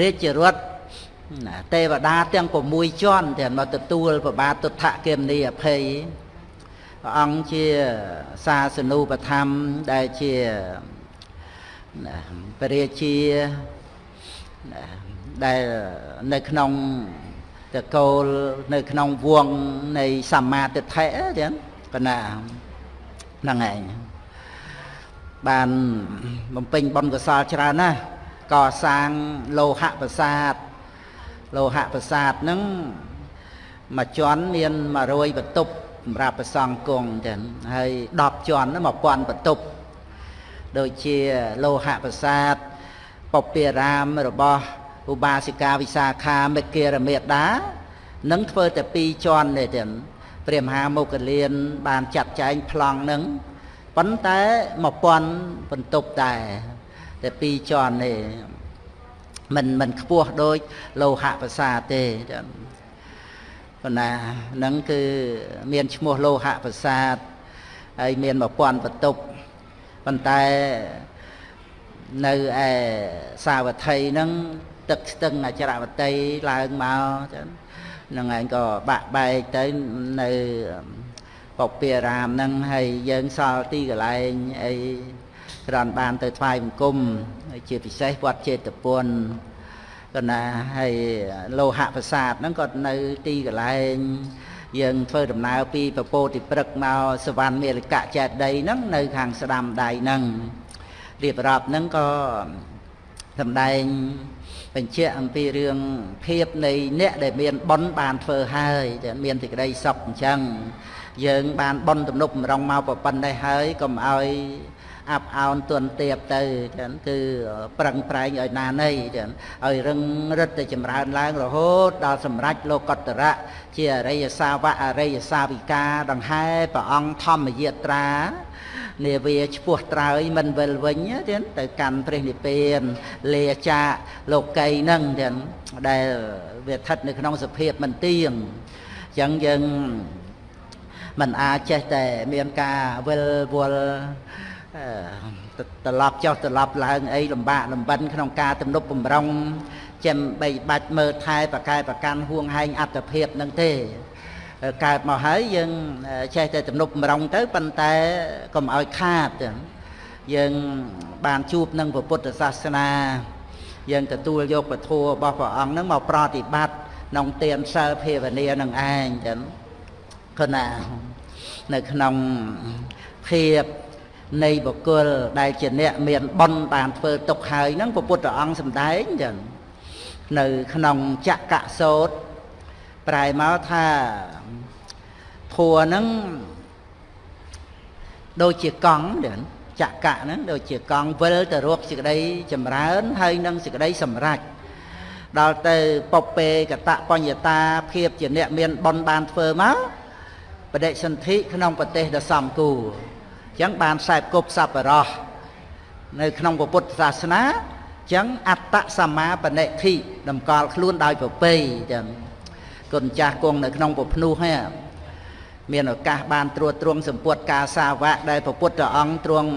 រាជរដ្ឋទេវតាទាំង6ជាន់ទាំងមកទទួលប្របាទទុដ្ឋគមនីអភ័យ ព្រះអង្គជាសាសនូបធម្មដែលជាព្រះរាជាដែលនៅក្នុងតកូលនៅក្នុងវងនៃសម្មាទិដ្ឋិចឹងកណាហ្នឹងឯងបានបំពេញបុណ្យកុសលច្រើនណាស់កសាងលោហៈប្រាសាទលោហៈប្រាសាទហ្នឹងមួយជាន់មាន100បន្ទប់ សម្រាប់ប្រសង់គង់ចឹងហើយ10ជាន់1000បន្ទប់ដូចជាលោហៈប្រាសាទពពារាមរបស់ឧបាសិកាវិសាខាមេគារមេដានឹងធ្វើតែ2ជាន់ទេចឹងព្រះមហាមុគលាន បានចាត់ចែងប្លង់នឹងប៉ុន្តែ1000បន្ទប់ដែរតែពីរជាន់ទេមិនមិនខ្ពស់ដូចលោហៈប្រាសាទទេចឹង ប៉ុន្តែហ្នឹងគឺមានឈ្មោះលោហៈប្រាសាទហើយមាន1000បន្ទប់ប៉ុន្តែនៅឯសាវត្ថីហ្នឹងទឹកស្ទឹងអចរវតីឡើងមកចឹងហ្នឹងឯងក៏បាក់បែកទៅនៅពពារាមហ្នឹងហើយយើងសល់ទីកន្លែងអីក្រនបានទៅថ្វាយបង្គំជាពិសេសវត្តចេតពុន ក៏ណាហើយលោហៈប្រាសាទហ្នឹងក៏នៅទីកន្លែងយើងធ្វើដំណើរពីពពោតិព្រឹកមកសវណ្ណមេលកៈចេតីហ្នឹងនៅខាងស្ដាំដៃហ្នឹងរៀបរាប់ហ្នឹងក៏សម្ដែងបញ្ជាក់អំពីរឿងភាពនៃអ្នកដែលមានបុណ្យបានធ្វើហើយតែមានសេចក្តីសុខអញ្ចឹងយើងបានបុណ្យទំនប់បំរុងមកប៉ុណ្ណេះហើយកុំឲ្យ អាប់អោនទន់ទៀបទៅចឹងគឺប្រឹងប្រែងឲ្យណានៃចឹងឲ្យរឹងរិទ្ធទៅចម្រើនឡើងរហូតដល់សម្រេចលោកតរៈជាអរិយសាវកអរិយសាវិកាដង្ហែព្រះអង្គធម្មយាត្រានាវាឈ្មោះត្រើយមិនវិលវិញទៀតទៅកាន់ព្រះនិព្វានលាចាលោកីនឹងទៀតដែលវាស្ថិតនៅក្នុងសភាពមិនទៀងអញ្ចឹងយើងមិនអាចចេះតែមានការវិលវល់ ត្រឡប់ចុះត្រឡប់ឡើងអីលំបាកលំបិនក្នុងការទំនប់បំរុងចាំបីបាច់មើលថែប្រកែប្រកាន់ហួងហែងអត្តភាពនឹងទេកើតមកហើយយើងចេះតែទំនប់បំរុងទៅប៉ុន្តែកុំឲ្យខាតយើងបានជួបនឹងពុទ្ធសាសនា យើងទទួលយកពធរបស់ព្រះអង្គនឹងមកប្រតិបត្តិក្នុងទានសិលភាវនានឹងឯងចឹងគណានៅក្នុងភាព នៃបុគ្គលដែលជាអ្នកមានបុណ្យបានធ្វើទុកហើយហ្នឹងព្រះពុទ្ធអង្គសម្ដែងចឹងនៅក្នុងចក្រកសោតប្រែមកថាធัวហ្នឹងដូចជាកង់ចឹងចក្រកហ្នឹងដូចជាកង់វិលទៅរកសេចក្តីចម្រើនហើយនឹងសេចក្តីសម្រេចដល់ទៅពពេកតបញ្ញតាភាពជាអ្នកមានបុណ្យបានធ្វើមកបដិសន្ធិក្នុងប្រទេសដ៏សំគូរ ចឹងបានខ្សែគប់សប្បុរសនៅក្នុងពុទ្ធសាសនាចឹងអត្តសមាបនិធិតម្កល់ខ្លួនដោយប្រពៃចឹងគុណចាស់គង់នៅក្នុងពភ្នោះហ្នឹងមានឱកាសបានត្រួតត្រងសម្ពុតការសាវកដែលព្រះពុទ្ធអង្គទ្រង់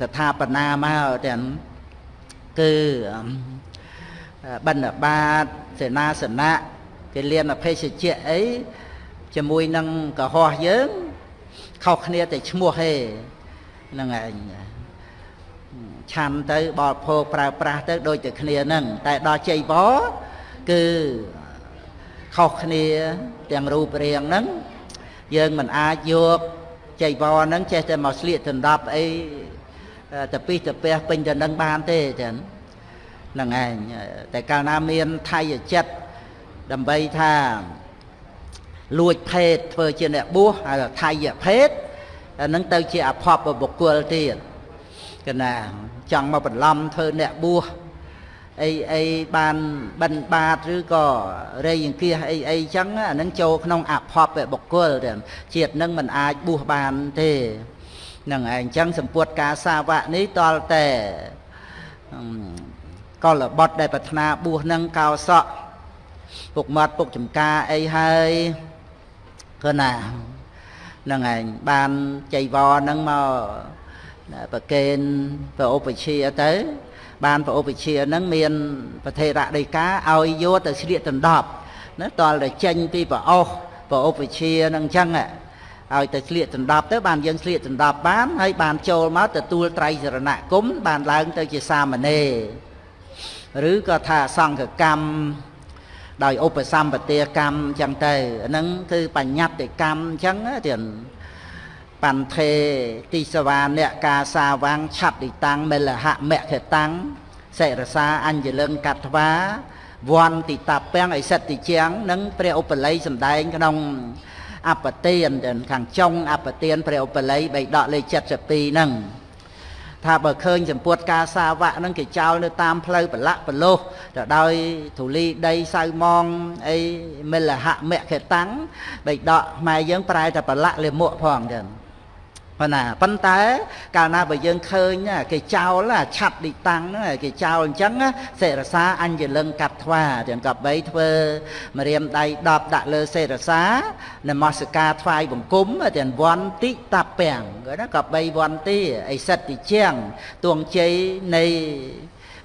ស្ថាបនាមកទាំងគឺបណ្ឌបាតសេនាសនៈគេលៀនអភេសជ្ជៈអីជាមួយនឹងកុហកយើង ខុសគ្នាតែឈ្មោះទេហ្នឹងឯងឆាន់ទៅបរិភោគប្រើប្រាស់ទៅដូចតែគ្នាហ្នឹងតែដល់ជ័យវរគឺខុសគ្នាទាំងរូបរាងហ្នឹងយើងមិនអាចយកចៃវរហ្នឹងចេះតែមកស្លៀកដណ្ដប់អីទៅពីទៅពះពេញទៅនឹងបានទេចឹងហ្នឹងឯងតែកាលណាមានថៃចិត្តដើម្បីថា លួចភេទធ្វើជាអ្នកបួសហៅថាថៃភេទអានឹងទៅជាអភ័ព្វបុគ្គលទៀតកណាចង់មកបន្លំធ្វើអ្នកបួសអីអីបានបិណ្ឌបាតឬក៏រៃអង្គាសអីអីចឹងអានឹងចូលក្នុងអភ័ព្វបុគ្គលទៀតជាតិនឹងមិនអាចបួសបានទេនឹងឯងចឹងសម្ពុតការសាវកនេះតលតែកលបុត្រដែលប្រាថ្នាបួសនឹងកោសក់ពុកមាត់ពុកចំការអីហើយ គឺណាហ្នឹងឯងបានចៃវរហ្នឹងមកប្រកេនប្រឧបជាទៅ បានប្រឧបជាហ្នឹងមានប្រធេរៈដីកាឲ្យយកទៅស្លៀកដណ្ដប់ណាតលតែចេញពីប្រអស់ប្រឧបជាហ្នឹងអញ្ចឹងឲ្យទៅស្លៀកដណ្ដប់ទៅបានយើងស្លៀកដណ្ដប់បានហើយបានចូលមកទទួលត្រៃសរណគមបានឡើងទៅជាសាមណេរឬក៏ថាសង្ឃកម្ម ដោយឧបសម្បទាកម្មអញ្ចឹងទៅហ្នឹងគឺបញ្ញត្តិកម្មអញ្ចឹងទៀតបន្ថេទីសវាអ្នកកាសាវាំងឆាត់ទីតាំងមិលហមខតាំងសិរសាអញ្ញលឹងកត្វាវ័នតិតាពាំងអិសិទ្ធិជាងនិងព្រះឧបល័យសម្ដែងក្នុងអបទានខាងចុងអបទានព្រះឧបល័យបៃដកលេខ72ហ្នឹង ថាបើឃើញសម្ពុតការសាវៈហ្នឹងគេចោលនៅតាមផ្លូវប្រឡាក់ប្រលោះទៅដោយធូលីដីសៅម៉ងអីមិលហៈមគ្គតាំងបៃដកខ្មែរយើងប្រែតែប្រឡាក់លាមកផងចឹង ប៉ុន្តែប៉ុន្តែកាលណាបើយើងឃើញគេចោលឆាត់ឌីតាំងហ្នឹងគេចោលអញ្ចឹងសេរសាអញ្ញលឹងកាត់ថ្វាទាំងកបីធ្វើម្រាមដៃ10ដាក់លើសេរសានមស្ការថ្វាយបង្គំទាំងវន្តិតពាំងណាកបីវន្តិអិសិទ្ធិជាងទួងជ័យនៃ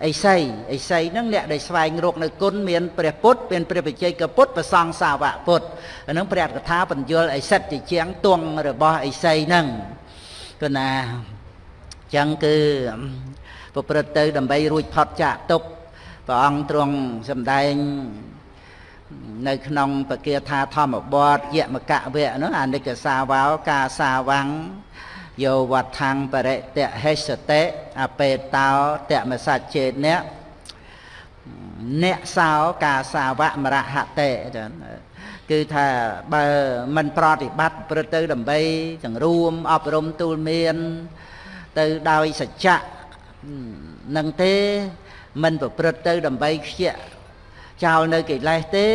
អីសីអីសីហ្នឹងអ្នកដែលស្វែងរកនៅគុណមានព្រះពុទ្ធមានព្រះបច្ចេកពុទ្ធប្រសង្ឃសាវកពុទ្ធហ្នឹងព្រះកថាបញ្យលអីសិតជាជាងទួងរបស់អីសីហ្នឹង គណាអញ្ចឹងគឺប្រព្រឹត្តទៅដើម្បីរួចផុតចាកទុក្ខព្រះអង្គទ្រង់សម្ដែងនៅក្នុងបកាថាធម្មបទយមកៈវៈនោះអនិច្ចសាវោកាសាវាំងយោវត្ថੰបរិតហេសតិអបេតោតមសច្ចេអ្នកអ្នកសោកាសាវៈមរហតិចា គឺថាបើមិនប្រតិបត្តិព្រឹត្តទៅដើម្បីសង្រួមអប់រំទូលមាន ទៅដោយសច្ចៈនឹងទេមិនប្រព្រឹត្តទៅដើម្បីខ្ជាក់ចោលនៅកិលេសទេ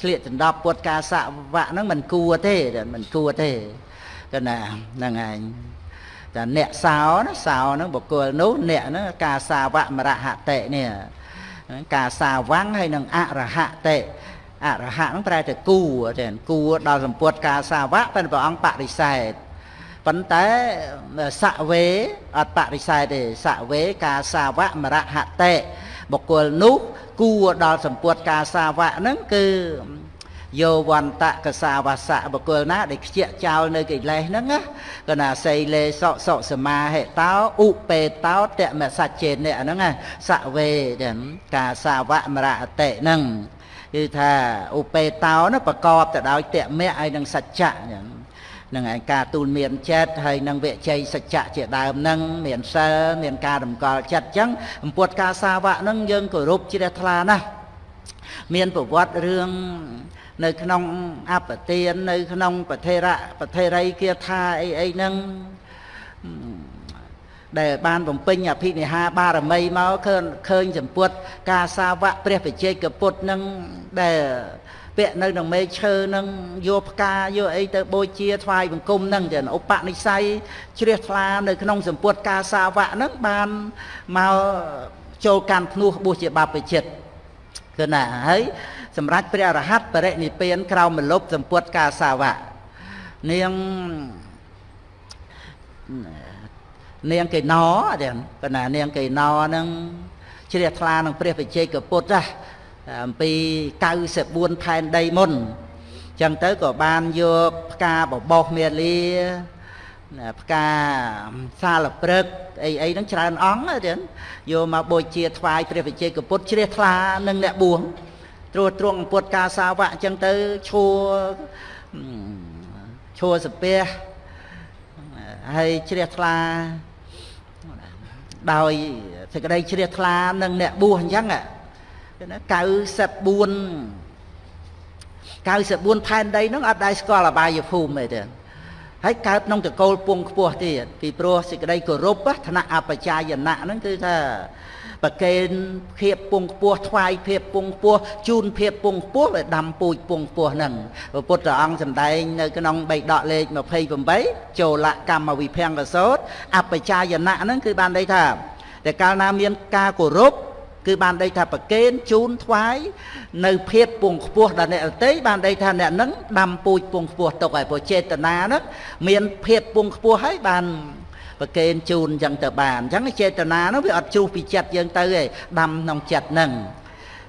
ឆ្លៀកដណ្ដប់ពុតការសវៈហ្នឹងមិនគួរទេមិនគួរទេកណាហ្នឹងឯងតែអ្នកសោណាសោហ្នឹងបុគ្គលនោះអ្នកហ្នឹងការសាវៈមរហតិនេះការសាវੰងហើយនឹងអរហតិ អរហៈហ្នឹងប្រែតែគួទេគួដល់សម្ពុតការសាវៈតែព្រះអង្គបរិសេធប៉ុន្តែសវេអត់បរិសេធទេសវេការសាវៈមរហតិបុគ្គលនោះគួដល់សម្ពុតការសាវៈហ្នឹងគឺយោវន្តកសាវសៈបុគ្គលណាដែលខ្ជាក់ចោលនៅកិលេសហ្នឹងណាកណាសីលេសកសុសមាហេតោឧបេតោតមសច្ចេនៈហ្នឹងណាសវេទាំងការសាវៈមរអតិហ្នឹង គឺថាឧបេតោណាប្រកបទៅដោយតមៈហើយនឹងសច្ចៈហ្នឹងនឹងឯការទូលមានចិត្តហើយនឹងវិជ័យសច្ចៈជាដើមនឹងមានសិលមានការតម្កល់ចិត្តអញ្ចឹងអំពុតការសាវៈនឹងយើងគោរពជ្រះថ្លាណាស់មានប្រវត្តិរឿងនៅក្នុងអបទាននៅក្នុង ប្រធេរៈប្រធេរីគាថាអីអីហ្នឹង ដែលបានបំពេញអភិនិហាបារមីមកឃើញឃើញសម្ពុតការសាវកព្រះបច្ចេកពុទ្ធនឹងដែលពាក់នៅក្នុងមេឈើនឹងយកផ្កាយកអីទៅបូជាថ្វាយបង្គំនឹងចឹងឧបនិស្ស័យជ្រះថ្លានៅក្នុងសម្ពុតការសាវកនឹងបានមកចូលកាន់ភ្នោះបួសជាបព្វជិតគឺណាហើយសម្រាប់ព្រះអរហន្តបរិនិព្វានក្រោមមលុបសម្ពុតកាសាវៈនាង នាងកេណោទាំងបណ្ណានាងកេណោហ្នឹងជ្រះថ្លានឹងព្រះវិជ័យកពុទ្ធណាអំពី94ផែនដីមុនចឹងទៅក៏បានយកផ្កាបបោសមាលា ផ្កាសាលព្រឹកអីអីហ្នឹងច្រើនអង្គទៀតយកមកបូជាថ្វាយព្រះវិជ័យកពុទ្ធជ្រះថ្លានឹងអ្នកបួងត្រួតត្រងពុតការសាវៈអញ្ចឹងទៅឈួរឈួរសាពះហើយជ្រះថ្លា ដោយសេចក្តីជ្រះថ្លានឹងអ្នកបួសអញ្ចឹងណា94 94ផែនដីហ្នឹងអត់ដែរស្គាល់អបាយភូមិទេហើយកើតក្នុងតកូលពងខ្ពស់ទៀតពីព្រោះសេចក្តីគោរពឋានៈអបជាយណៈហ្នឹងគឺថា ប្រកេនភាពពងខ្ពស់ថ្វាយភាពពងខ្ពស់ជូនភាពពងខ្ពស់ឲ្យដាំពូជពងខ្ពស់ហ្នឹងព្រះពុទ្ធអង្គសម្ដែងនៅក្នុងបៃដកលេខ28ចូលកម្មវិភង្កសោតអបជាយណៈហ្នឹងគឺបានន័យថាតែកាលណាមានការគោរពគឺបានដីថាប្រកេនជូនថ្វាយនៅភាពពងខ្ពស់ដល់អ្នកអតីបានដីថាអ្នកនឹងដាំពូជពងខ្ពស់ទុកហើយព្រោះចេតនាហ្នឹងមានភាពពងខ្ពស់ហើយបាន ប្រកេនជូនអញ្ចឹងទៅបានអញ្ចឹងចេតនានោះវាអត់ជ្រុះពីចិត្តយើងទៅទេដាំក្នុងចិត្តហ្នឹង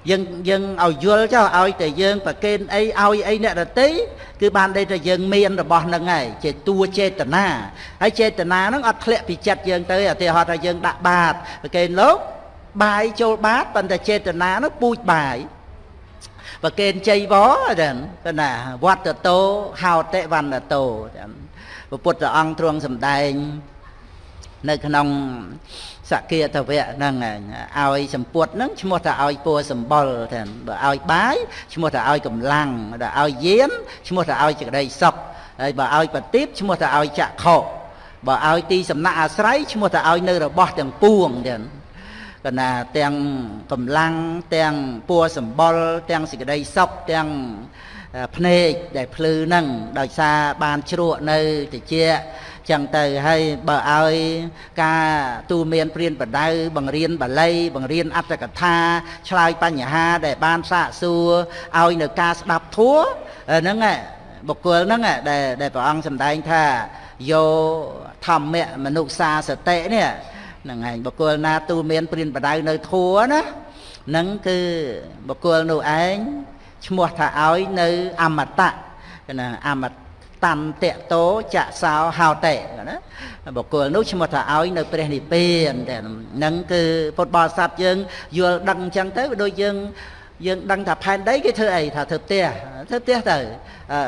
យើងយើងឲ្យយល់ចុះឲ្យតែយើងប្រកេនអីឲ្យអីអ្នកដតីគឺបានដេតែយើងមានរបស់ហ្នឹងហើយជាតួចេតនាហើយចេតនាហ្នឹងអត់ធ្លាក់ពីចិត្តយើងទៅឧទាហរណ៍ថាយើងដាក់បាតប្រកេនលោកបាយចូលបាតប៉ុន្តែចេតនានោះពូជបាយប្រកេនជ័យវចឹងទៅណាវត្តតោហោតិវណ្ណតោចឹងព្រះពុទ្ធអង្គទ្រង់សម្ដែង នៅក្នុងសគាតវៈហ្នឹងឲ្យសម្ពុតហ្នឹងឈ្មោះថាឲ្យពួរសម្បុរទាំងបើឲ្យបាយឈ្មោះថាឲ្យកម្លាំងបើឲ្យយានឈ្មោះថាឲ្យចក្តីសុខហើយបើឲ្យបទីបឈ្មោះថាឲ្យចក្ខុបើឲ្យទីសំណាក់អាស្រ័យឈ្មោះថាឲ្យនៅរបស់ទាំងពួងទាំងកណាទាំងកម្លាំងទាំងពួរសម្បុរទាំងសេចក្តីសុខទាំងភ្នែកដែលភ្លឺហ្នឹងដោយសារបានជ្រក់នៅតិច ចឹងទៅហើយបើឲ្យការទូមានព្រានបដៅបង្រៀនបាលីបង្រៀនអត្តកថាឆ្លើយបញ្ហាដែលបានសាកសួរឲ្យនៅការស្ដាប់ធัวហ្នឹងបុគ្គលហ្នឹងដែលដែលព្រះអង្គសម្ដែងថាយោធម្មៈមនុស្សសាសតិនេះហ្នឹងឯងបុគ្គលណាទូមានព្រានបដៅនៅធัวណាហ្នឹងគឺបុគ្គលនោះឯងឈ្មោះថាឲ្យនៅអមតៈណាអមត តន្តៈតោចសោហោតេណាបុគ្គលនោះឈ្មោះថាឲ្យនៅព្រះនិព្វានតែហ្នឹងគឺពុទ្ធបរិស័ទយើងយល់ដឹងអញ្ចឹងទៅដូចយើងយើងដឹងថាផែនដីគេធ្វើអីថាធ្វើផ្ទះធ្វើផ្ទះទៅអឺ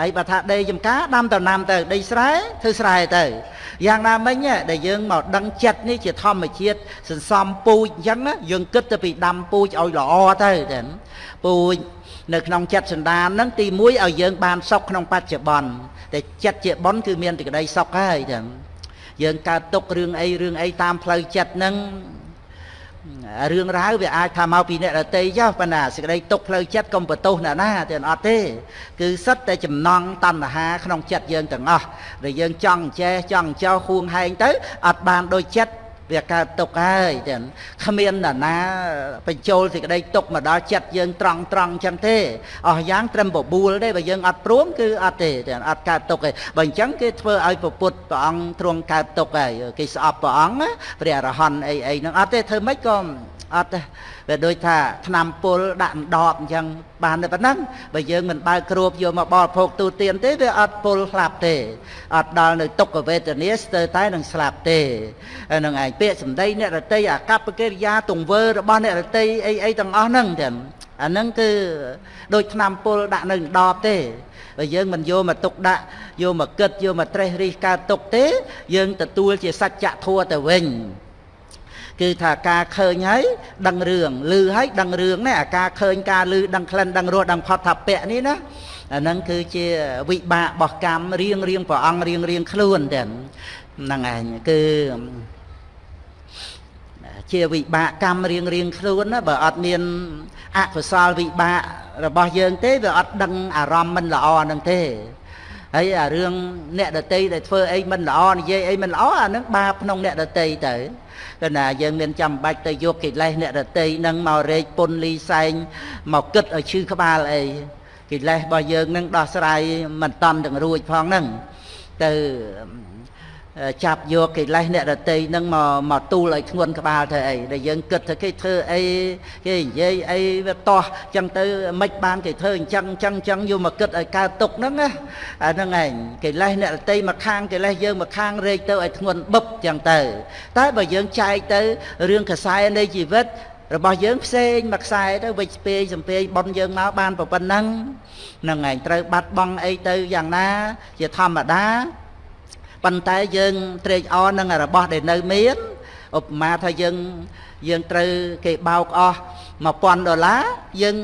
ហើយបើថាដីចំការដាំដំណាំទៅដីស្រែធ្វើស្រែទៅយ៉ាងណាមិញដែលយើងមកដឹងចិត្តនេះជាធម្មជាតិសន្សំពូជអញ្ចឹងយើងគិតទៅពីដាំពូជឲ្យល្អទៅតែពូជ នៅក្នុងចិត្តសន្តានហ្នឹងទី1ឲ្យយើងបានសុខក្នុងបច្ចុប្បន្នតែចិត្តជាបុណ្យគឺមានតែក្តីសុខហើយចឹងយើងកើតទុករឿងអីរឿងអីតាមផ្លូវចិត្តហ្នឹងរឿងរ៉ាវវាអាចថាមកពីអ្នករតីចុះប៉ុន្តែសេចក្តីទុកផ្លូវចិត្តកុំបន្ទោសអ្នកណាទេអត់ទេ គឺសិតតែចំណងតណ្ហាក្នុងចិត្តយើងទាំងអស់ដែលយើងចង់ចេះចង់ចោហួងហែងទៅអត់បានដូចចិត្ត វាកើតទុកហើយទាំងគ្មាននរណាបញ្ចូលសេចក្តីទុកមកដល់ចិត្តយើងត្រង់ត្រង់ចឹងទេអស់យ៉ាងត្រឹមបបួលទេបើយើងអត់ព្រមគឺអត់ទេទាំងអត់កើតទុកទេបើអញ្ចឹងគេធ្វើឲ្យពពុទ្ធព្រះអង្គទ្រង់កើតទុកហើយគេស្អប់ព្រះអង្គព្រះអរហន្តអីអីហ្នឹងអត់ទេធ្វើម៉េចក៏ អត់ទេវាដូចថាឆ្នាំពុលដាក់ដបអញ្ចឹងបានតែប៉ុណ្ណឹងបើយើងមិនបើកគ្របយកមកបរិភោគទូទានទេវាអត់ពុលស្លាប់ទេអត់ដល់នៅទុក្ខវេទនាស្ទើរតែនឹងស្លាប់ទេហ្នឹងឯងពាក្យសម្ដីអ្នករតីអាកប្បកិរិយាទង្វើរបស់អ្នករតីអីអីទាំងអស់ហ្នឹងទាំងអាហ្នឹងគឺដូចឆ្នាំពុលដាក់នៅដបទេបើយើងមិនយកមកទុកដាក់យកមកគិតយកមកត្រេះរិះកើតទុកទេ យើងទទួលជាសច្ចធัวទៅវិញ គឺថាការឃើញហើយដឹងរឿងឮហើយដឹងរឿងណាអាការឃើញការឮដឹងក្លិនដឹងរសដឹងផុតថាពៈនេះណាអាហ្នឹងគឺជាវិបាករបស់កម្មរៀងរៀងព្រះអង្គរៀងរៀងខ្លួនតែហ្នឹងឯងគឺជាវិបាកកម្មរៀងរៀងខ្លួនណាបើអត់មានអកុសលវិបាករបស់យើងទេវាអត់ដឹងអារម្មណ៍មិនល្អហ្នឹងទេ ហើយអារឿងអ្នកដតីដែលធ្វើអីមិនល្អនិយាយអីមិនល្អអានឹងបាបក្នុងអ្នកដតីទៅគណាយើងមានចាំបាច់ទៅយកកិលេសអ្នកដតីនឹងមករែកពុនលីសែងមកគិតឲ្យឈឺក្បាលអីកិលេសរបស់យើងនឹងដោះស្រាយមិនតាន់ទាំងរួចផងហ្នឹងទៅ ចាប់យកកិលេសអ្នករតីនឹងមកមកទូលឲ្យធ្ងន់ក្បាលធ្វើអីដែលយើងគិតថាគេធ្វើអីគេនិយាយអីវាតោះចឹងទៅមិនបានគេធ្វើអញ្ចឹងអញ្ចឹងអញ្ចឹងយកមកគិតឲ្យកើតទុកហ្នឹងណាអាហ្នឹងឯងកិលេសអ្នករតីមកខាងកិលេសយើងមកខាងរែកទៅឲ្យធ្ងន់បឹបចឹងទៅ តែបើយើងចែកទៅរឿងខ្សែនៃជីវិតរបស់យើងផ្សេងមួយខ្សែទៅវិច្ឆពេយសំពេយប៉ុនយើងមកបានប៉ុណ្ណឹងហ្នឹងឯងត្រូវបាត់បង់អីទៅយ៉ាងណា ជាធម្មតា ប៉ុន្តែយើងត្រេកអរនឹងរបស់ដែលនៅមានឧបមាថាយើងយើងត្រូវគេបោកអស់1000ដុល្លារយើង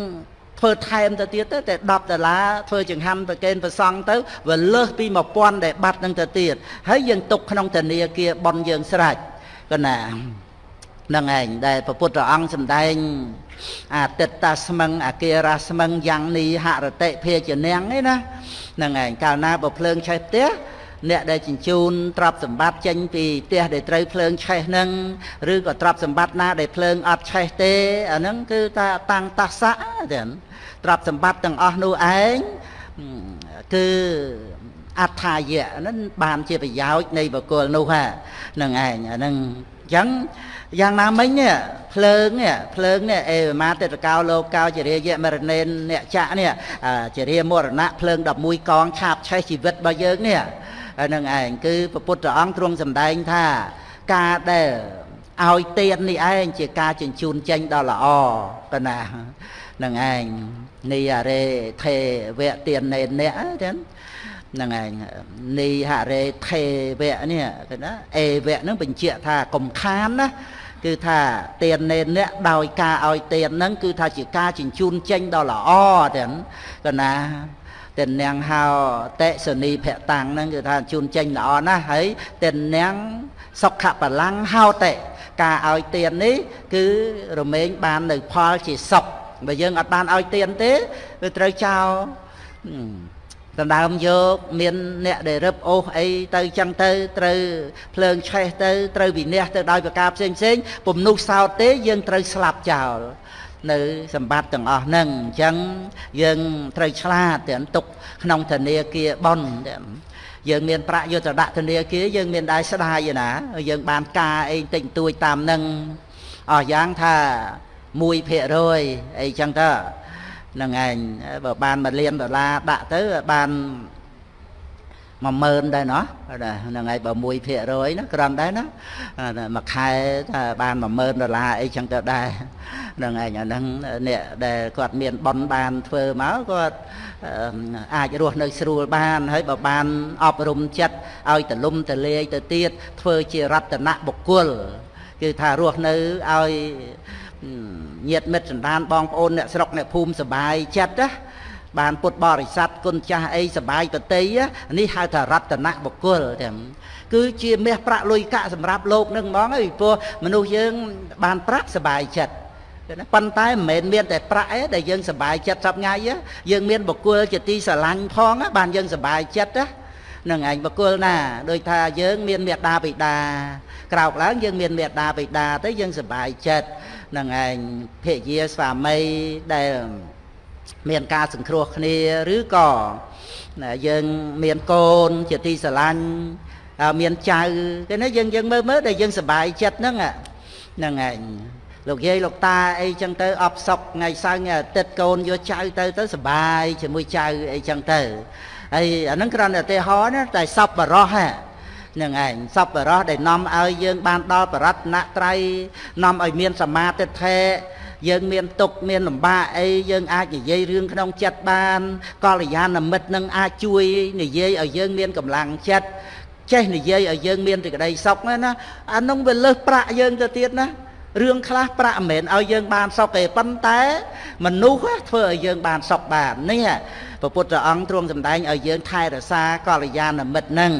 ធ្វើថែមទៅទៀតទៅតែ10ដុល្លារធ្វើចង្ហាន់ប្រកេនប្រសង់ទៅវាលើសពី1000ដែលបាត់នឹងទៅទៀតហើយយើងទុកក្នុងធនាគារបនយើងស្រេចកណានឹងឯងដែលព្រះពុទ្ធអង្គសម្ដែងអតិតតាស្មឹងអគារាស្មឹងយ៉ាងនីហរតិភេជនាងឯណានឹងឯងកាលណាបើភ្លើងឆេះផ្ទះ អ្នកដែលជញ្ជូនទ្រព្យសម្បត្តិចេញពីផ្ទះដែលត្រូវភ្លើងឆេះហ្នឹងឬក៏ទ្រព្យសម្បត្តិណាដែលភ្លើងអត់ឆេះទេអាហ្នឹងគឺថាតាំងតាសៈទេទ្រព្យសម្បត្តិទាំងអស់នោះឯងគឺអត្ថាយៈហ្នឹងបានជាប្រយោជន៍នៃបុគ្គលនោះហ្នឹងឯងអាហ្នឹងអញ្ចឹងយ៉ាងណាមិញនេះភ្លើងនេះភ្លើងនេះអេមាទិតកោលោកោចរិយមរណេនអ្នកចៈនេះចរិយមរណៈភ្លើង11កងឆាបឆេះជីវិតរបស់យើងនេះហ្នឹងឯងគឺព្រះពុទ្ធអង្គទ្រង់សម្ដែងថាការដែលឲ្យទៀននេះឯងជាការជញ្ជូនចេញដ៏ល្អកណាហ្នឹងឯងនីអរេថេវៈទៀននេអ្នកចឹងហ្នឹងឯងនីហរេថេវៈនេះគេណាអេវៈហ្នឹងបញ្ជាក់ថាកំខានណាគឺថាទៀននេអ្នកដោយការឲ្យទៀនហ្នឹងគឺថាជាការជញ្ជូនចេញដ៏ល្អទាំងកណា ទិននាងហៅតេសនីភតាំងហ្នឹងគឺថាជូនចេញល្អណាស់ហើយទិននាងសុខបលាំងហៅតេការឲ្យទាននេះ គឺរមែងបាននៅផលជាសុខបើយើងអត់បានឲ្យទានទេវាត្រូវចោលដណ្ដើមយកមានអ្នកដែលរឹបអូសអីទៅចឹងទៅត្រូវភ្លើងឆេះទៅត្រូវវិន័យទៅដោយប្រការផ្សេងផ្សេងពំនុះសោតទេយើងត្រូវស្លាប់ចោល នៅសម្បត្តិទាំងអស់ហ្នឹងអញ្ចឹងយើងត្រូវឆ្លាតទាំងទុកក្នុងធនាគារបនយើងមានប្រាក់យកទៅដាក់ធនាគារយើងមានដែរស្ដាយណាយើងបានការអីតិចតួចតាមនឹងអស់យ៉ាងថា1%អីចឹងទៅនឹងឯងបើបាន1លានដុល្លារដាក់ទៅបាន 10000ដែរណោះហ្នឹងហើយបើ1%ណាក្រំដែរណាមួយខែថាបាន10000ដុល្លារអីចឹងទៅដែរហ្នឹងឯងអាហ្នឹងអ្នកដែលគាត់មានប៉ុនបានធ្វើមកគាត់អាចរស់នៅស្រួលបានហើយបើបានអប់រំចិត្តឲ្យទលំទលាយទៅទៀតធ្វើជារតនៈបុគ្គលគឺថារស់នៅឲ្យញាតិមិត្តសន្តានបងប្អូនអ្នកស្រុកអ្នកភូមិសុបាយចិត្តណា បានពុទ្ធបរិស័ទគុណចាស់អីសបាយប្រតិនេះហៅថារតនៈបុគ្គលទាំងគឺជាមាសប្រាក់លុយកាក់សម្រាប់លោកនឹងហ្មងហើយព្រោះមនុស្សយើងបានប្រាក់សបាយចិត្តប៉ុន្តែមិនមែនមានតែប្រាក់ឯដែលយើងសបាយចិត្តសប្ងាយយើងមានបុគ្គលជាទីស្រឡាញ់ផងបានយើងសបាយចិត្តណានឹងឯងបកុលណាដោយថាយើងមានមេដាបិតាក្រោកឡើងយើងមានមេដាបិតាទៅយើងសប្បាយចិត្តនឹងឯងភិយាស្វាមីដែល មានការសង្គ្រោះគ្នាឬក៏យើងមានកូនជាទីស្រឡាញ់មានចៅគេណាយើងយើងមើលមើលដែលយើងសប្បាយចិត្តហ្នឹងហ្នឹងឯងលោកយាយលោកតាអីចឹងទៅអបសុកថ្ងៃសៅរ៍ថ្ងៃអាទិត្យកូនយកចៅទៅទៅសប្បាយជាមួយចៅអីចឹងទៅហើយអាហ្នឹងគ្រាន់តែឧទាហរណ៍ណាតែសពបរោះហ្នឹងនឹងឯងសពបរោះដែលនាំឲ្យយើងបានដល់បរតនត្រ័យនាំឲ្យមានសមាទិដ្ឋិ យើងមានទុកមានលំបាកអីយើងអាចនិយាយរឿងក្នុងចិត្តបានកល្យាណមិត្តនឹងអាចជួយនិយាយឲ្យយើងមានកម្លាំងចិត្តចេះនិយាយឲ្យយើងមានសេចក្តីសុខណាអានោះវាលើសប្រាក់យើងទៅទៀតណារឿងខ្លះប្រាក់មិនមែនឲ្យយើងបានសុខទេប៉ុន្តែមនុស្សធ្វើឲ្យយើងបានសុខបាននេះព្រះពុទ្ធអង្គទ្រង់សម្ដែងឲ្យយើងថែរក្សាកល្យាណមិត្តនឹង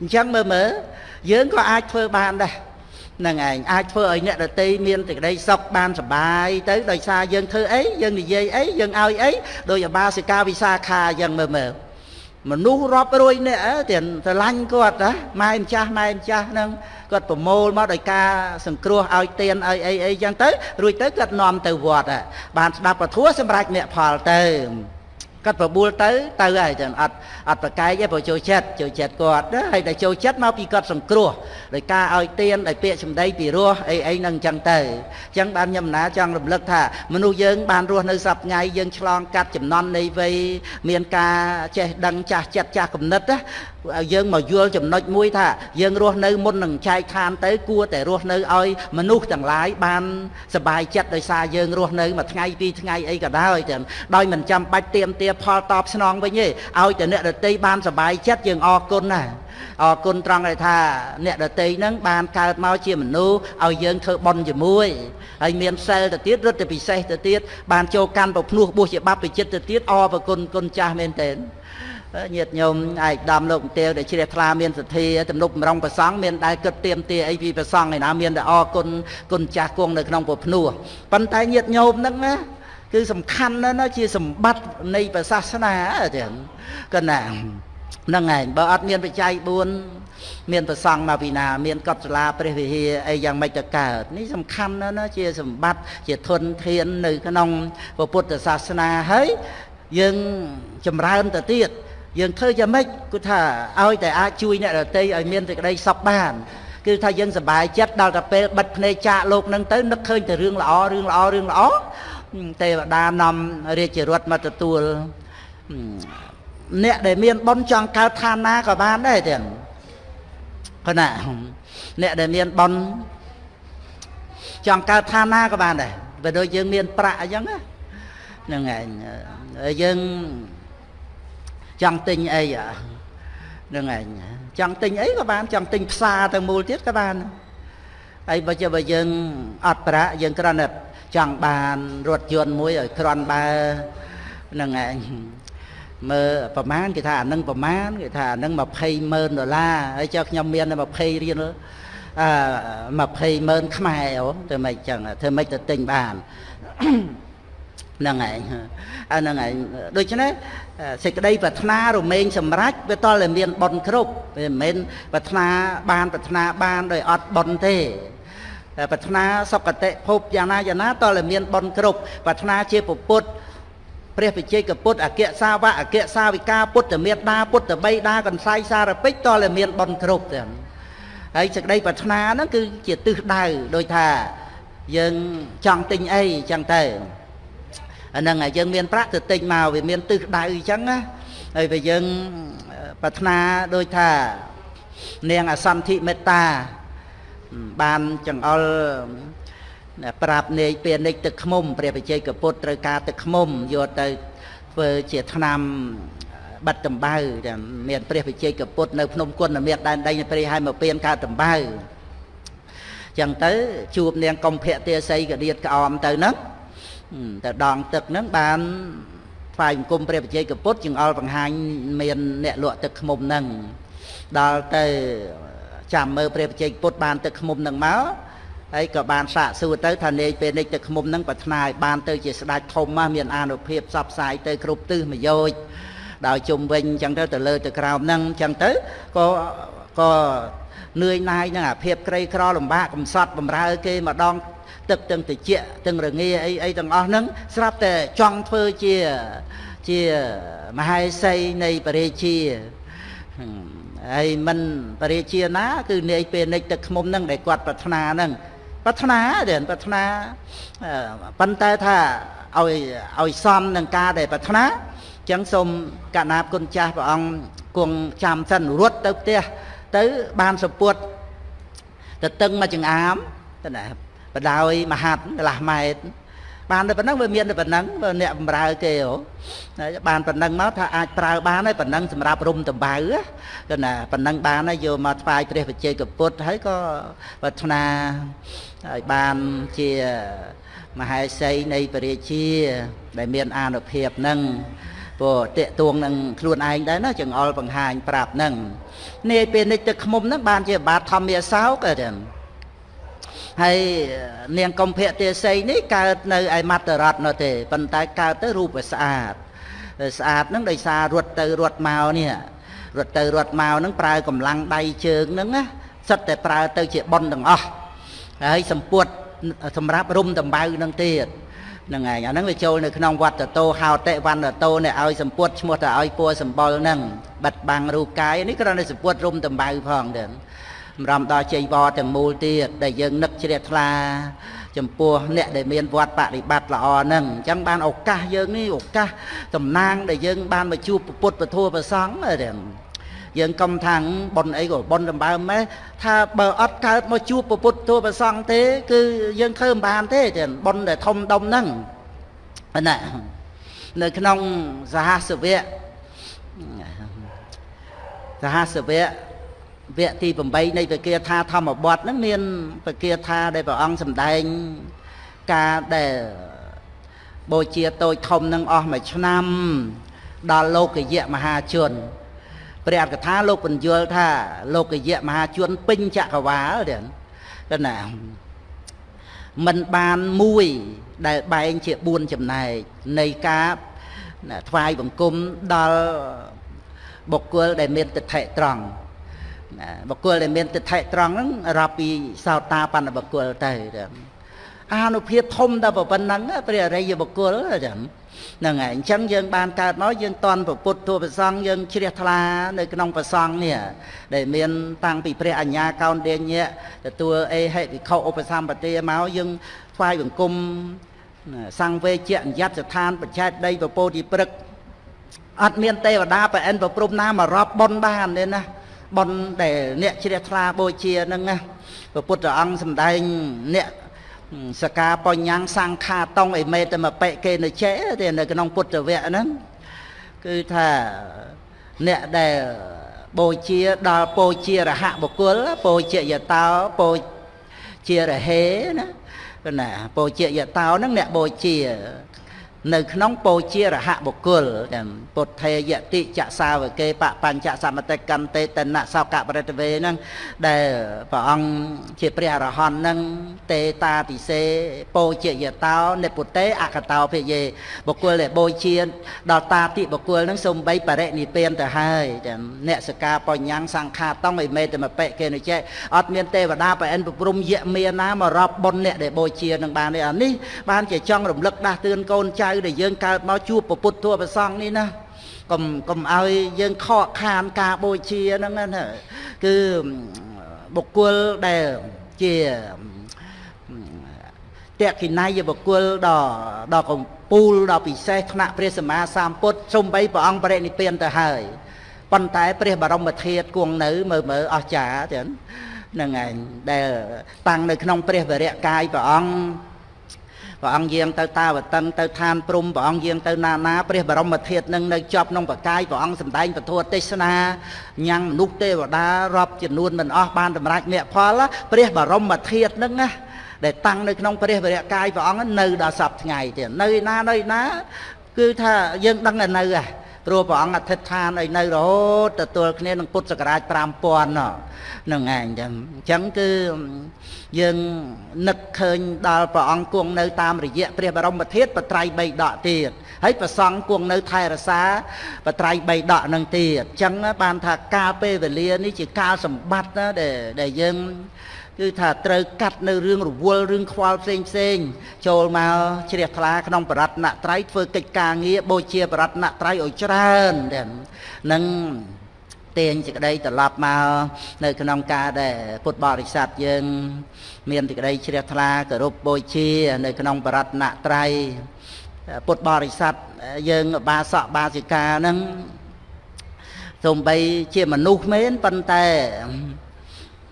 អញ្ចឹងមើលមើលយើងក៏អាចធ្វើបានដែរ នឹងឯងអាចធ្វើឲ្យអ្នកដតីមានសេចក្តីសុខបានសុបាយទៅដោយសារយើងធ្វើអីយើងនិយាយអីយើងឲ្យអីដោយអបាសិកាវិសាខាអញ្ចឹងមើលមើលមនុស្សរាប់រយនាក់ទៀតស្រឡាញ់គាត់ណាម៉ែម្ចាស់ម៉ែម្ចាស់ហ្នឹងគាត់ប្រមូលមកដោយការសង្គ្រោះឲ្យទៀនឲ្យអីអីចឹងទៅរួចទៅគាត់នាំទៅវត្តបានស្ដាប់ពធัวសម្រាប់អ្នកផលទៅ គាត់ប្របួលទៅទៅហើយចឹងអត់អត់ប្រកែកទេព្រោះចូលចិត្តចូលចិត្តគាត់ហើយតែចូលចិត្តមកពីគាត់សង្គ្រោះដោយការឲ្យទៀនដោយពាក្យសម្ដីពីរោះអីអីនឹងចឹងទៅចឹងបានខ្ញុំណាចង់រំលឹកថាមនុស្សយើងបានរស់នៅសប្ថ្ងៃយើងឆ្លងកាត់ចំណន់នៃវ័យមានការចេះដឹងចាស់ចិត្តចាស់គំនិតយើងមកយល់ចំណុចមួយថាយើងរស់នៅមុននឹងចែកឋានទៅគួរតែរស់នៅឲ្យមនុស្សទាំងឡាយបានសบายចិត្តដោយសារយើងរស់នៅមួយថ្ងៃពីរថ្ងៃអីក៏ដោយទាំងដោយមិនចាំបាច់ទៀមទាផលតបស្នងវិញទេឲ្យតែអ្នកដតីបានសบายចិត្តយើងអរគុណណាអរគុណត្រង់ដែលថាអ្នកដតីហ្នឹងបានកើតមកជាមនុស្សឲ្យយើងធ្វើបុណ្យជាមួយហើយមានសិលទៅទៀតរត់ទៅពិសេសទៅទៀតបានចូលកាន់ប្រភ្នោះបួសជាបព្វជិតទៅទៀតអរប្រគុណគុណចាស់មែនទែន ញាតិញោមឯកឧត្តមលោកទេវដែលជ្រះថ្លាមានសទ្ធាទំនុកបំរុងប្រសង់មានដែលគិតទៀមទាអីពីប្រសង់ឯណាមានតែអរគុណគុណចាស់គង់នៅក្នុងពុភ្នោះប៉ុន្តែញាតិញោមហ្នឹងណាគឺសំខាន់ណាស់ណាជាសម្បត្តិនៃព្រះសាសនាចឹងកណាហ្នឹងឯងបើអត់មានបច្ច័យ4មានប្រសង់មកពីណា មានកត់សាលាព្រះវិហារអីយ៉ាងម៉េចទៅកើតនេះសំខាន់ណាស់ណាជាសម្បត្តិជាធនធាននៅក្នុងពុទ្ធសាសនាហើយយើងចម្រើនទៅទៀត យើងធ្វើយ៉ាងម៉េចគឺថាឲ្យតែអាចជួយអ្នកដទៃឲ្យមានសេចក្តីសុខបានគឺថាយើងសប្បាយចិត្តដល់តែពេលបិទភ្នែកចាកលោកនឹងទៅនឹកឃើញតែរឿងល្អរឿងល្អរឿងល្អទេវតានាំរាជរដ្ឋមកទទួលអ្នកដែលមានបុណ្យចង់កើតឋានណាក៏បានដែរទាំងគណៈអ្នកដែលមានបុណ្យចង់កើតឋានណាក៏បានដែរបើដូចយើងមានប្រាក់អញ្ចឹងហ្នឹងឯងយើង ចង់ទិញអីហ្នឹងឯងចង់ទិញអីក៏បានចង់ទិញផ្សារទៅមូលទៀតក៏បានហើយបើជាបើយើងអត់ប្រាក់យើងគ្រាន់តែចង់បានរថយន្តមួយឲ្យគ្រាន់បើហ្នឹងឯងមើលប្រមាណគេថាអានឹងប្រមាណគេថាអានឹង20ម៉ឺនដុល្លារហើយចុះខ្ញុំមាន20រៀលអឺ20ម៉ឺនខ្មែរអូធ្វើម៉េចចឹងធ្វើម៉េចទៅទិញបាន ហ្នឹងឯងអាហ្នឹងឯងដូច្នេះសេចក្តីប្រាថ្នារមែងសម្រេចវាតតែមានប៉ុនគ្រប់វាមិនមែនប្រាថ្នាបានប្រាថ្នាបានដោយអត់ប៉ុនទេប្រាថ្នាសុគតិភពយ៉ាងណាយ៉ាងណាតតែមានប៉ុនគ្រប់ប្រាថ្នាជាពុទ្ធព្រះវិជ័យកពុទ្ធអគ្គសាវកអគ្គសាវិកាពុទ្ធមេត្តាពុទ្ធបីតាកន្សៃសារពេចតតែមានប៉ុនគ្រប់ទាំងហើយសេចក្តីប្រាថ្នាហ្នឹងគឺជាទិសដៅដោយថាយើងចង់ទិញអីចឹងទៅ អាហ្នឹងហើយយើងមានប្រាក់ទៅទិញមកវាមានទិសដៅអញ្ចឹងណាហើយបើយើងប្រាថ្នាដូចថា នាងអសន្ធិមេត្តាបានចង្អុលប្រាប់នាយពានិចទឹកខ្មុំព្រះបជ័យកពុទ្ធត្រូវការទឹកខ្មុំយកទៅធ្វើជាថ្នាំបាត់តម្បៅមានព្រះវិជ័យកពុទ្ធនៅភ្នំគុណមាសដែនដីព្រះហើយមកពៀនកើតតម្បៅចឹងទៅជួបនាងកំភៈទេសីកដៀតក្អមទៅហ្នឹង ទៅដងទឹកហ្នឹងបានថ្វាយបង្គំព្រះបជ័យកពុទ្ធចង្អុលបង្ហាញមានអ្នកលក់ទឹកខ្មុំហ្នឹងដល់ទៅចាំមើលព្រះបជ័យពុទ្ធបានទឹកខ្មុំហ្នឹងមកហើយក៏បានសាកសួរទៅថានាយពេលនេះទឹកខ្មុំហ្នឹងប្រាថ្នាឲ្យបានទៅជាស្ដេចធំមកមានអានុភាពសពផ្សាយទៅគ្រប់ទិសមយោជដោយជុំវិញអញ្ចឹងទៅទៅលើទៅក្រោមហ្នឹងអញ្ចឹងទៅក៏ក៏នឿយណាយនឹងអាភាពក្រីក្រលំបាកកំសត់បំរើគេម្ដង ទឹកទាំងតិចទាំងរងាអីអីទាំងអស់ហ្នឹងស្រាប់តែចង់ធ្វើជាជាមហេសីនៃបរិជាហើយមិនបរិជាណា គឺនាយពេលនិចទឹកខ្មុំហ្នឹងដែលគាត់ប្រាថ្នាហ្នឹងប្រាថ្នាទេប្រាថ្នាប៉ុន្តែថាឲ្យឲ្យសមនឹងការដែលប្រាថ្នាអញ្ចឹងសូមកណាបគុណចាស់ព្រះអង្គគង់ចាំសិនរត់ទៅផ្ទះទៅបានសពុតទៅតឹងមកចង្អាមទៅណា បដោយមហាត់កន្លះម៉ែត្របានតែប៉ុណ្ណឹងវាមានតែប៉ុណ្ណឹងអ្នកបំរើគេហ៎បានប៉ុណ្ណឹងមកថាអាចប្រើបានហើយប៉ុណ្ណឹងសម្រាប់រុំតបៅទៅណាប៉ុណ្ណឹងបានហើយយកមកថ្វាយព្រះវិជ័យកពុទ្ធហើយក៏ប្រាថ្នាឲ្យបានជាមហេសីនៃពរាជា ដែលមានអានុភាពនឹងព្រោះតេតួងនឹងខ្លួនឯងដែរណាចង្អុលបង្ហាញប្រាប់នឹងនាយពេលនេះទឹកខ្មុំហ្នឹងបានជាបាតធម្មាសោកហ្នឹង ហើយនាងកំភៈទេសីនេះកើតនៅឯមត្តរតនោះទេប៉ុន្តែកើតទៅរូបស្អាតស្អាតហ្នឹងដោយសាររត់ទៅរត់មកនេះរត់ទៅរត់មកហ្នឹងប្រើកម្លាំងដៃជើងហ្នឹងណាសិតតែប្រើទៅជាប៉ុនទាំងអស់ហើយសម្ពុតសម្រាប់រុំដំបៅនឹងទៀតហ្នឹងឯងអាហ្នឹងវាចូលនៅក្នុងវត្តតោហោតិវណ្ណតោនេះឲ្យសម្ពុតឈ្មោះតែឲ្យពួរសម្បុលហ្នឹងបិទបាំងរូបកាយនេះគ្រាន់តែសម្ពុតរុំដំបៅផងទៀតស ម្រាប់ដល់ជ័យវរទាំងមូលទៀតដែលយើងនឹកជ្រះថ្លាចំពោះអ្នកដែលមានវត្តបប្រតិបត្តិល្អហ្នឹងអញ្ចឹងបានឱកាសយើងនេះឱកាសតំណាងដែលយើងបានមកជួបពុទ្ធពធប្រសង់ហ្នឹងយើងកុំថាងប៉ុនអីក៏ប៉ុនដំបើម៉េះថាបើអត់កើតមកជួបពុទ្ធទូប្រសង់ទេ គឺយើងធ្វើមិនបានទេចឹងប៉ុនដែលធំដុំហ្នឹងណានៅក្នុងសហសវៈសហសវៈ វគ្គទី8នៃពគាថាធម្មបទហ្នឹងមានពគាថាដែលព្រះអង្គសម្ដែងការដែលបូជាតូចធំនឹងអស់មួយឆ្នាំ ដល់លោកយៈមហាជនព្រះអត្ថកថាលោកបញ្យល់ថា លោកយៈមហាជនពេញចក្រវាលទេណាมันបានមួយដែលបែងជា4ចំណែកនៃការថ្វាយបង្គំដល់បុគ្គលដែលមានទិដ្ឋិត្រង់ បុគ្គលដែលមានទិដ្ឋិត្រង់ហ្នឹងរាប់ពីសោតាបណ្ឌបុគ្គលទៅអានុភាពធំដល់ប៉ុណ្ណឹងព្រះអរិយបុគ្គលចឹងហ្នឹងហើយអញ្ចឹងយើងបានកើតមកយើងតន់ពុទ្ធទូប្រសង់យើងជ្រះថ្លានៅក្នុងប្រសង់នេះដែលមានតាំងពីព្រះអញ្ញាកោនដេញៈទទួលអេហិវិខុឧបសម្បទាមកយើងថ្វាយបង្គំសង្វេជៈញ្ញត្តិស្ថានបច្ចេកដីពពោធិព្រឹកអត់មានទេវតាប្រអិនប្រព្រំណាមករាប់ប៉ុនបានទេណា ប៉ុនដែលអ្នកជ្រះថ្លាបូជាហ្នឹងណាព្រះពុទ្ធអង្គសម្ដែងអ្នកសកាបញ្ញសង្ខាតងអិមេតមបិគេនៅចេទេនៅក្នុងពុទ្ធវគ្គហ្នឹងគឺថាអ្នកដែលបូជាដល់បូជារហបុគ្គលបូជាយតោបូជារហេណាណាបូជាយតោហ្នឹងអ្នកបូជា នៅក្នុងពោជារហបុគ្គលទាំងពុទ្ធេយតិចសាវកេបបញ្ចសមតិកន្តេតនៈសោកបរិតវេហ្នឹងដែលព្រះអង្គជាព្រះអរហន្តហ្នឹងទេតាតិសេពោជាយតោនិពុតេអកតោភិយេបុគ្គលដែលបូជាដល់តាតិបុគ្គលហ្នឹងសំបីបរិនិព្វានទៅហើយទាំងអ្នកសកាបញ្ញាំងសង្ខាតងអិមេតមបិគេនិចេអត់មានទេវតាប្រអិនព្រំយៈមានណាមករាប់បុណ្យអ្នកដែលបូជានឹងបានទេអានេះបានជាចង់រំលឹកដាស់តឿនកូនចៅដែលយើងកើតមកជួបពុទ្ធធម៌ប្រសងនេះណាកុំកុំឲ្យយើងខកខានការបូជាហ្នឹងណាគឺបុគ្គលដែលជាតេកិណៃបុគ្គលដ៏ដ៏កំពូលដ៏ពិសេសថ្នាក់ព្រះសម្មាសម្ពុទ្ធសំបីព្រះអង្គបរិនិព្វានទៅហើយប៉ុន្តែព្រះបរមធាតុគង់នៅមើលមើលអស្ចារ្យចឹងហ្នឹងឯងដែលតាំងនៅក្នុងព្រះវរៈកាយព្រះអង្គ ព្រះអង្គយាងទៅតាវតឹងទៅឋានព្រំព្រះអង្គយាងទៅណាណាព្រះបរមធាតុនឹងនៅជាប់ក្នុងបកាយព្រះអង្គសម្ដែងពធទេសនាញ៉ាំងមនុស្សទេវតារាប់ចំនួនមិនអស់បានតម្រាច់មគ្គផលព្រះបរមធាតុនឹងណាដែលតាំងនៅក្នុងព្រះវរៈកាយព្រះអង្គនៅដល់សពថ្ងៃទៀតនៅណានៅណាគឺថាយើងដឹងតែនៅហ่ะ ព្រោះព្រះអង្គអធិដ្ឋានឲ្យនៅរហូតទទួលគ្នានឹងពុទ្ធសករាជ5000ហ្នឹងឯងចឹងអញ្ចឹងគឺយើងនឹកឃើញដល់ព្រះអង្គគង់នៅតាមរយៈព្រះបរមធាតុបត្រៃបីដកទៀតហើយប្រសង់គង់នៅថែរសាបត្រៃបីដកនឹងទៀតអញ្ចឹងបានថាកាលពេលវេលានេះជាកាលសម្បត្តិណាដែលដែលយើង គឺថាត្រូវកាត់នៅរឿងរវល់រឿងខ្វល់ផ្សេងផ្សេងចូលមកជ្រះថ្លាក្នុងបរតនត្រ័យធ្វើកិច្ចការងារបូជាបរតនត្រ័យឲ្យច្រើននឹងទាញសេចក្តីត្រឡប់មកនៅក្នុងការដែលពុទ្ធបរិស័ទយើង មានសេចក្តីជ្រះថ្លាគោរពបូជា នៅក្នុងបរតនត្រ័យពុទ្ធបរិស័ទយើងបាសកបាសិកាហ្នឹងសំបីជាមនុស្សមែនប៉ុន្តែ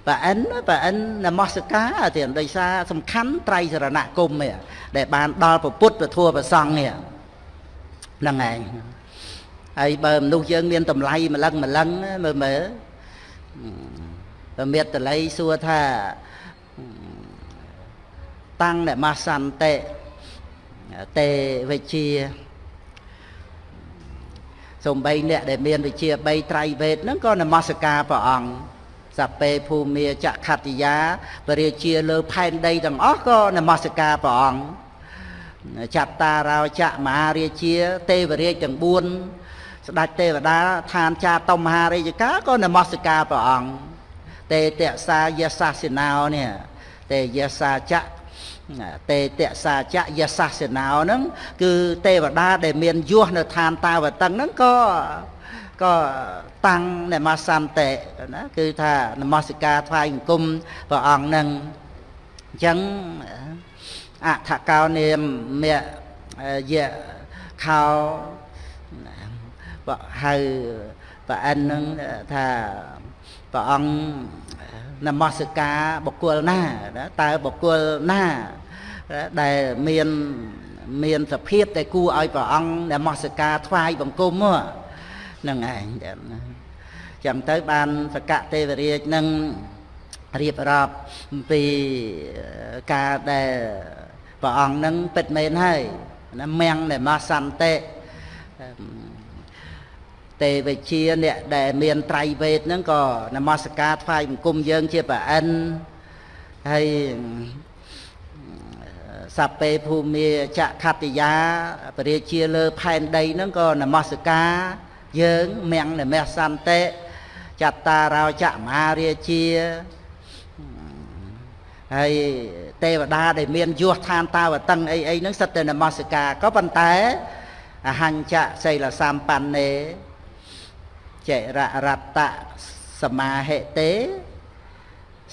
ប្រអិនប្រអិននមស្ការទៀតដោយសារសំខាន់ត្រៃសរណគមដែលបានដល់ពុទ្ធពធប្រសង់នេះហ្នឹងឯងហើយបើមនុស្សយើងមានតម្លៃម្លឹងម្លឹងមើលមើលបើមេត្តល័យសួរថាតាំងនមសន្តិទេវិជាសំបីអ្នកដែលមានវិជា3ត្រៃវេទហ្នឹងក៏នមស្ការព្រះអង្គ សពេភូមិចក្ខតិយាបរិជាលើផែនដីទាំងអស់ក៏នមស្ការព្រះអង្គចត្តារោចៈមហារាជា ទេវរាជទាំង4ស្ដេចទេវតាឋានចាតមហារាជការក៏នមស្ការព្រះអង្គទេតសាយសាសិណោនេះទេយសាចៈទេតសាចៈយសាសិណោហ្នឹងគឺទេវតាដែលមានយោះនៅឋានតាវតឹងហ្នឹងក៏ ក៏តាំងនមសន្តិណាគឺថានមស្ការថ្វាយបង្គំព្រះអង្គនឹងអញ្ចឹងអថកោនាមមយៈខោបហៅប្រអិននឹងថាព្រះអង្គនមស្ការបុគ្គលណាតើបុគ្គលណាដែលមានមានសភាពដែលគួរឲ្យព្រះអង្គនមស្ការថ្វាយបង្គំហ្នឹង នឹងឯងចឹងទៅបានសកទេវរាជនឹងរៀបរាប់ពីការដែលព្រះអង្គនឹងពិតមែនហើយណាមៀងនៃមកសន្តិទេវជាអ្នកដែលមានត្រៃវេទហ្នឹងក៏នមស្ការថ្វាយបង្គំយើងជាប្រអិនហើយសពេភូមិចក្ខតិយាពរាជាលើផែនដីហ្នឹងក៏នមស្ការ យើងមៀងនមសន្តិចតារោចមហារាជាហើយទេវតាដែលមានយោះឋានតាវតឹងអីអីហ្នឹងសិតតែនមស្ការក៏ប៉ុន្តែអហញ្ចសីលសម្បណ្ណេចេររតៈសមាហិទេ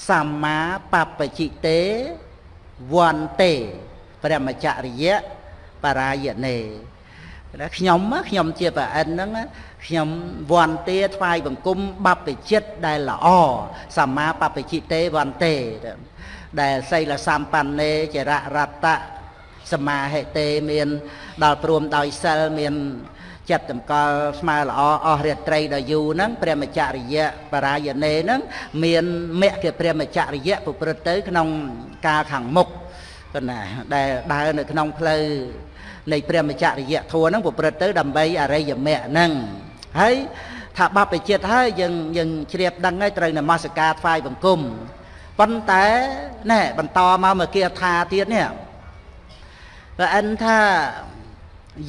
សម្មាបពជិទេវន្តេព្រះមច្ចរិយៈបរាយ ណេខ្ញុំខ្ញុំជាប្រអិនហ្នឹងខ្ញុំវន្តាថ្វាយបង្គំបព្វជិតដែលល្អសម្មាបព្វជិទេវន្តាដែលសីលសម្បណ្ណេចររតៈសមាហិទេមានដល់ព្រមដោយសិលមានចិត្តតម្កល់ស្មើល្អអស់រាត្រីដល់យូរហ្នឹងព្រះមច្ចរិយៈបរាយណេហ្នឹងមានមគ្គព្រះមច្ចរិយៈប្រព្រឹត្តទៅ ក្នុងកាលខាងមុខគណាដែលដើរនៅក្នុងផ្លូវ នៃព្រះមច្ចរិយធម៌ហ្នឹងប្រព្រឹត្តទៅដើម្បីអរិយមគ្គហ្នឹងហើយថាបព្វជិតហើយយើងយើងជ្រាបដឹងហើយត្រូវនមស្ការថ្វាយបង្គំប៉ុន្តែណែបន្តមកមកគាថាទៀតនេះព្រះអិនថា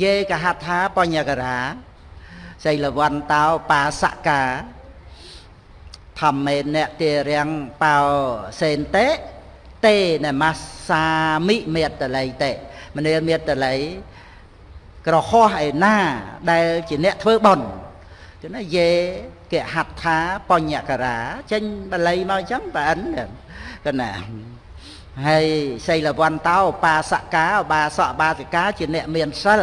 យេកហដ្ឋាបញ្ញករាសីលវន្តោបាសកាធម្មេអ្នកទេរាំងបោសេនតេតេនមសាមិមេតល័យតេ មនាលមេតល័យក្រហោះឯណា ដែលជាអ្នកធ្វើបន់គឺណាយេកហដ្ឋាបញ្ញករាចេញបល័យមកអញ្ចឹងបើអិនគឺណាហើយសីលវន្តោបាសកាបាសកបាសិកាជាអ្នកមានសិល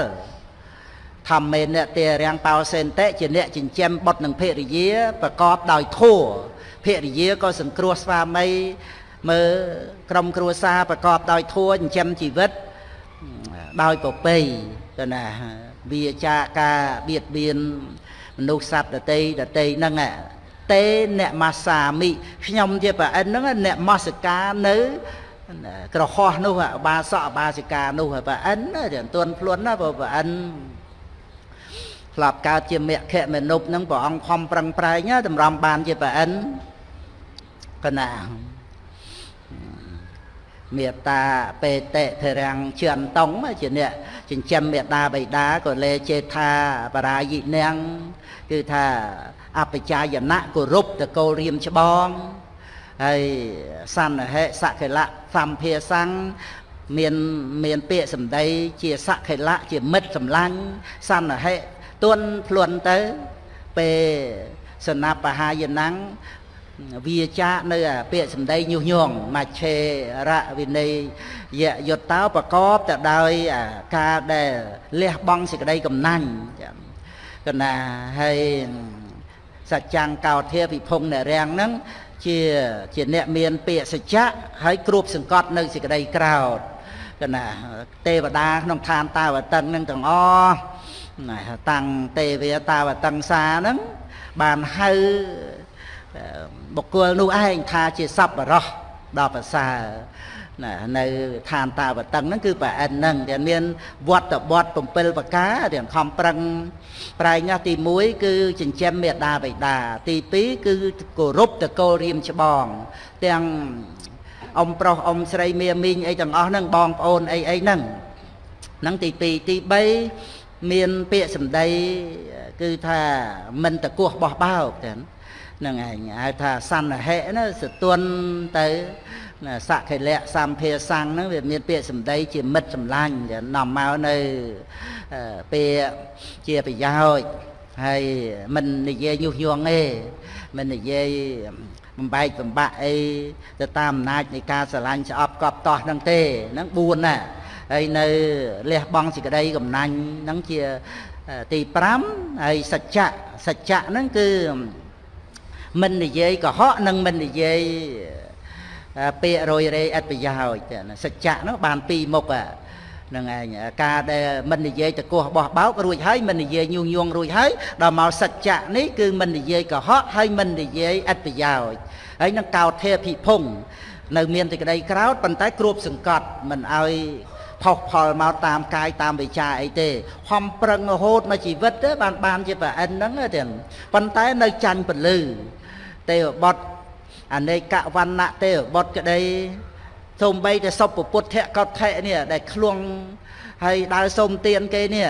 ធម្មេអ្នកទេរាំងបោសេនតិជាអ្នកចិញ្ចឹមបុត្រនិងភរិយាប្រកបដោយធัวភរិយាក៏សង្គ្រោះស្វាមីមើលក្រុមគ្រួសារប្រកបដោយធัวចិញ្ចឹមជីវិត ដោយប្រពៃទៅណាវាចាការបៀតបៀនមនុស្សសត្វដតីដតីហ្នឹងតេអ្នកមាសាមិខ្ញុំជាប្រអិនហ្នឹងអ្នកមស្កានៅក្រហោះនោះបាសកបាសិកានោះប្រអិនតែអត់ទាន់ខ្លួនណាព្រោះប្រអិនធ្លាប់កើតជាមគ្គមនុស្សនឹងព្រះអង្គខំប្រឹងប្រែងតម្រាំបានជាប្រអិនកណា មេត្តាបេតិធរាំងជឿនតងជាអ្នកចិញ្ចឹមមេត្តាបិតាក៏លេចេថាបរាយិនាងគឺថាអបជាយណៈគោរពតកូលរៀមច្បងហើយសន្ហិសកិលៈសម្ភាសੰមានមានពាក្យសម្ដីជាសកិលៈជាមិត្តសម្លាញ់សន្ហិទន់ភ្លន់ទៅពេលសនបហាយណੰ វាចានៅពាក្យសម្ដីញុះញង់មច្ឆេរៈវិន័យយយុត្តោប្រកបទៅដោយការដែលលះបង់សេចក្តីកំណាញ់កណាហើយសច្ចាំងកោធាពិភពអ្នករាំងហ្នឹងជាជាអ្នកមានពាក្យសច្ចៈហើយគ្របសង្កត់នៅសេចក្តីក្រោតកណាទេវតាក្នុងឋានតាវតឹងនឹងទាំងអស់តាំងទេវតាវតឹងសាហ្នឹងបានហៅ បុគ្គលនោះឯងថាជាសប្បុរសដល់ប្រសើរណានៅឋានតាវតឹងហ្នឹងគឺប្រអិនហ្នឹងដែលមានវត្តបត់7ប្រការទាំងខំប្រឹងប្រែងណាទី1គឺចិញ្ចឹមមេដាបិតាទី2គឺគោរពតកូលរៀមច្បង ទាំងអ៊ំប្រុសអ៊ំស្រីមាមីងអីទាំងអស់ហ្នឹងបងប្អូនអីអីហ្នឹងហ្នឹងទី2ទី3មានពាក្យសម្ដីគឺថាមិនតកោះបោះបោកទាំងហ្នឹងឯងហៅថាសន្ហិណាសទន់ទៅសក្ខិលៈសម្ភាសੰងហ្នឹងវាមានពាក្យសម្ដីជាមិត្តសម្លាញ់នាំមកនៅពាក្យជាប្រយោជន៍ហើយមិននិយាយញុះញង់ទេមិននិយាយបំបែកបំបាក់អីទៅតាមអំណាចនៃការស្រឡាញ់ស្អប់កប់តោះហ្នឹងទេហ្នឹង4ណាហើយនៅលះបង់សេចក្តីកំណាញ់ហ្នឹងជាទី5ហើយសច្ចៈសច្ចៈហ្នឹងគឺ មិននិយាយកុហកនិងមិននិយាយពាក្យរយរេអត្ថប្រយោជន៍សច្ចៈនោះបានពីរមុខហ្នឹងឯងការដែលមិននិយាយតកោះបោះបោករួចហើយមិននិយាយញុះញង់រួចហើយដល់មកសច្ចៈនេះគឺមិននិយាយកុហកហើយមិននិយាយអត្ថប្រយោជន៍ហើយនឹងកោតធេភិភុងនៅមានតែក្តីក្រោតប៉ុន្តែគ្របសង្កត់មិនឲ្យផុសផលមកតាមកាយតាមវិចាអីទេខំប្រឹងរហូតមកជីវិតទេបានបានជាប្រអិនហ្នឹងទេប៉ុន្តែនៅចាញ់ពលឺ ទេវបុត្រអនេកវណ្ណៈទេវបុត្រក្តីសូម្បីតែសុពពុទ្ធកថៈនេះដែលឃ្លួងហើយដើរសុំទានគេនេះ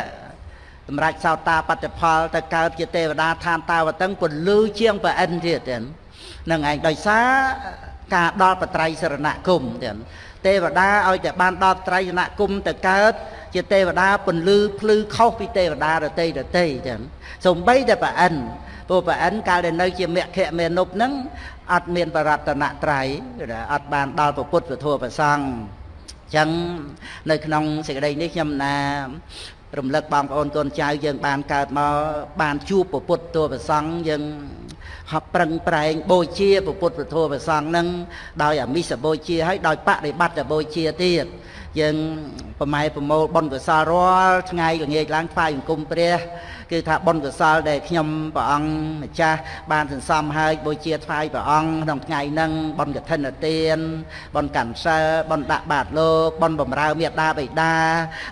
សម្រាប់សោតាបត្តផលទៅកើតជាទេវតាឋានតាវតឹងពលឺជាងប្រអិនទៀតហ្នឹងឯងដោយសារការដល់បត្រៃសរណគមទៀតទេវតាឲ្យតែបានដល់ត្រៃសរណគមទៅកើតជាទេវតាពលឺភ្លឺខុសពីទេវតាដតីដតីទៀតសំបីតែប្រអិន ព្រោះប្រអិនកាលដែលនៅជាមគ្គមេនុបហ្នឹងអត់មានបរតនត្រ័យអត់បានដល់ពុទ្ធពធប្រសង្ឃចឹងនៅក្នុងសេចក្តីនេះខ្ញុំណារំលឹកបងប្អូនកូនចៅយើងបានកើតមកបានជួបពុទ្ធទោប្រសង្ឃយើងហប់ប្រឹងប្រែងបូជាពុទ្ធពធប្រសង្ឃនឹងដោយអមិសបូជាហើយដោយបរិបត្តិបូជាទៀតយើងប្រម៉ែប្រមូលបុណ្យកុសលរាល់ថ្ងៃល្ងាចឡើងថ្វាយអង្គមព្រះ គឺថាបុណ្យកុសលដែលខ្ញុំព្រះអង្គម្ចាស់បានសន្សំហើយបូជាថ្វាយព្រះអង្គក្នុងថ្ងៃហ្នឹងបុណ្យកឋិនទានបុណ្យកាន់សិលបុណ្យដាក់បាតលោកបុណ្យបំរើមេត្តាបិតា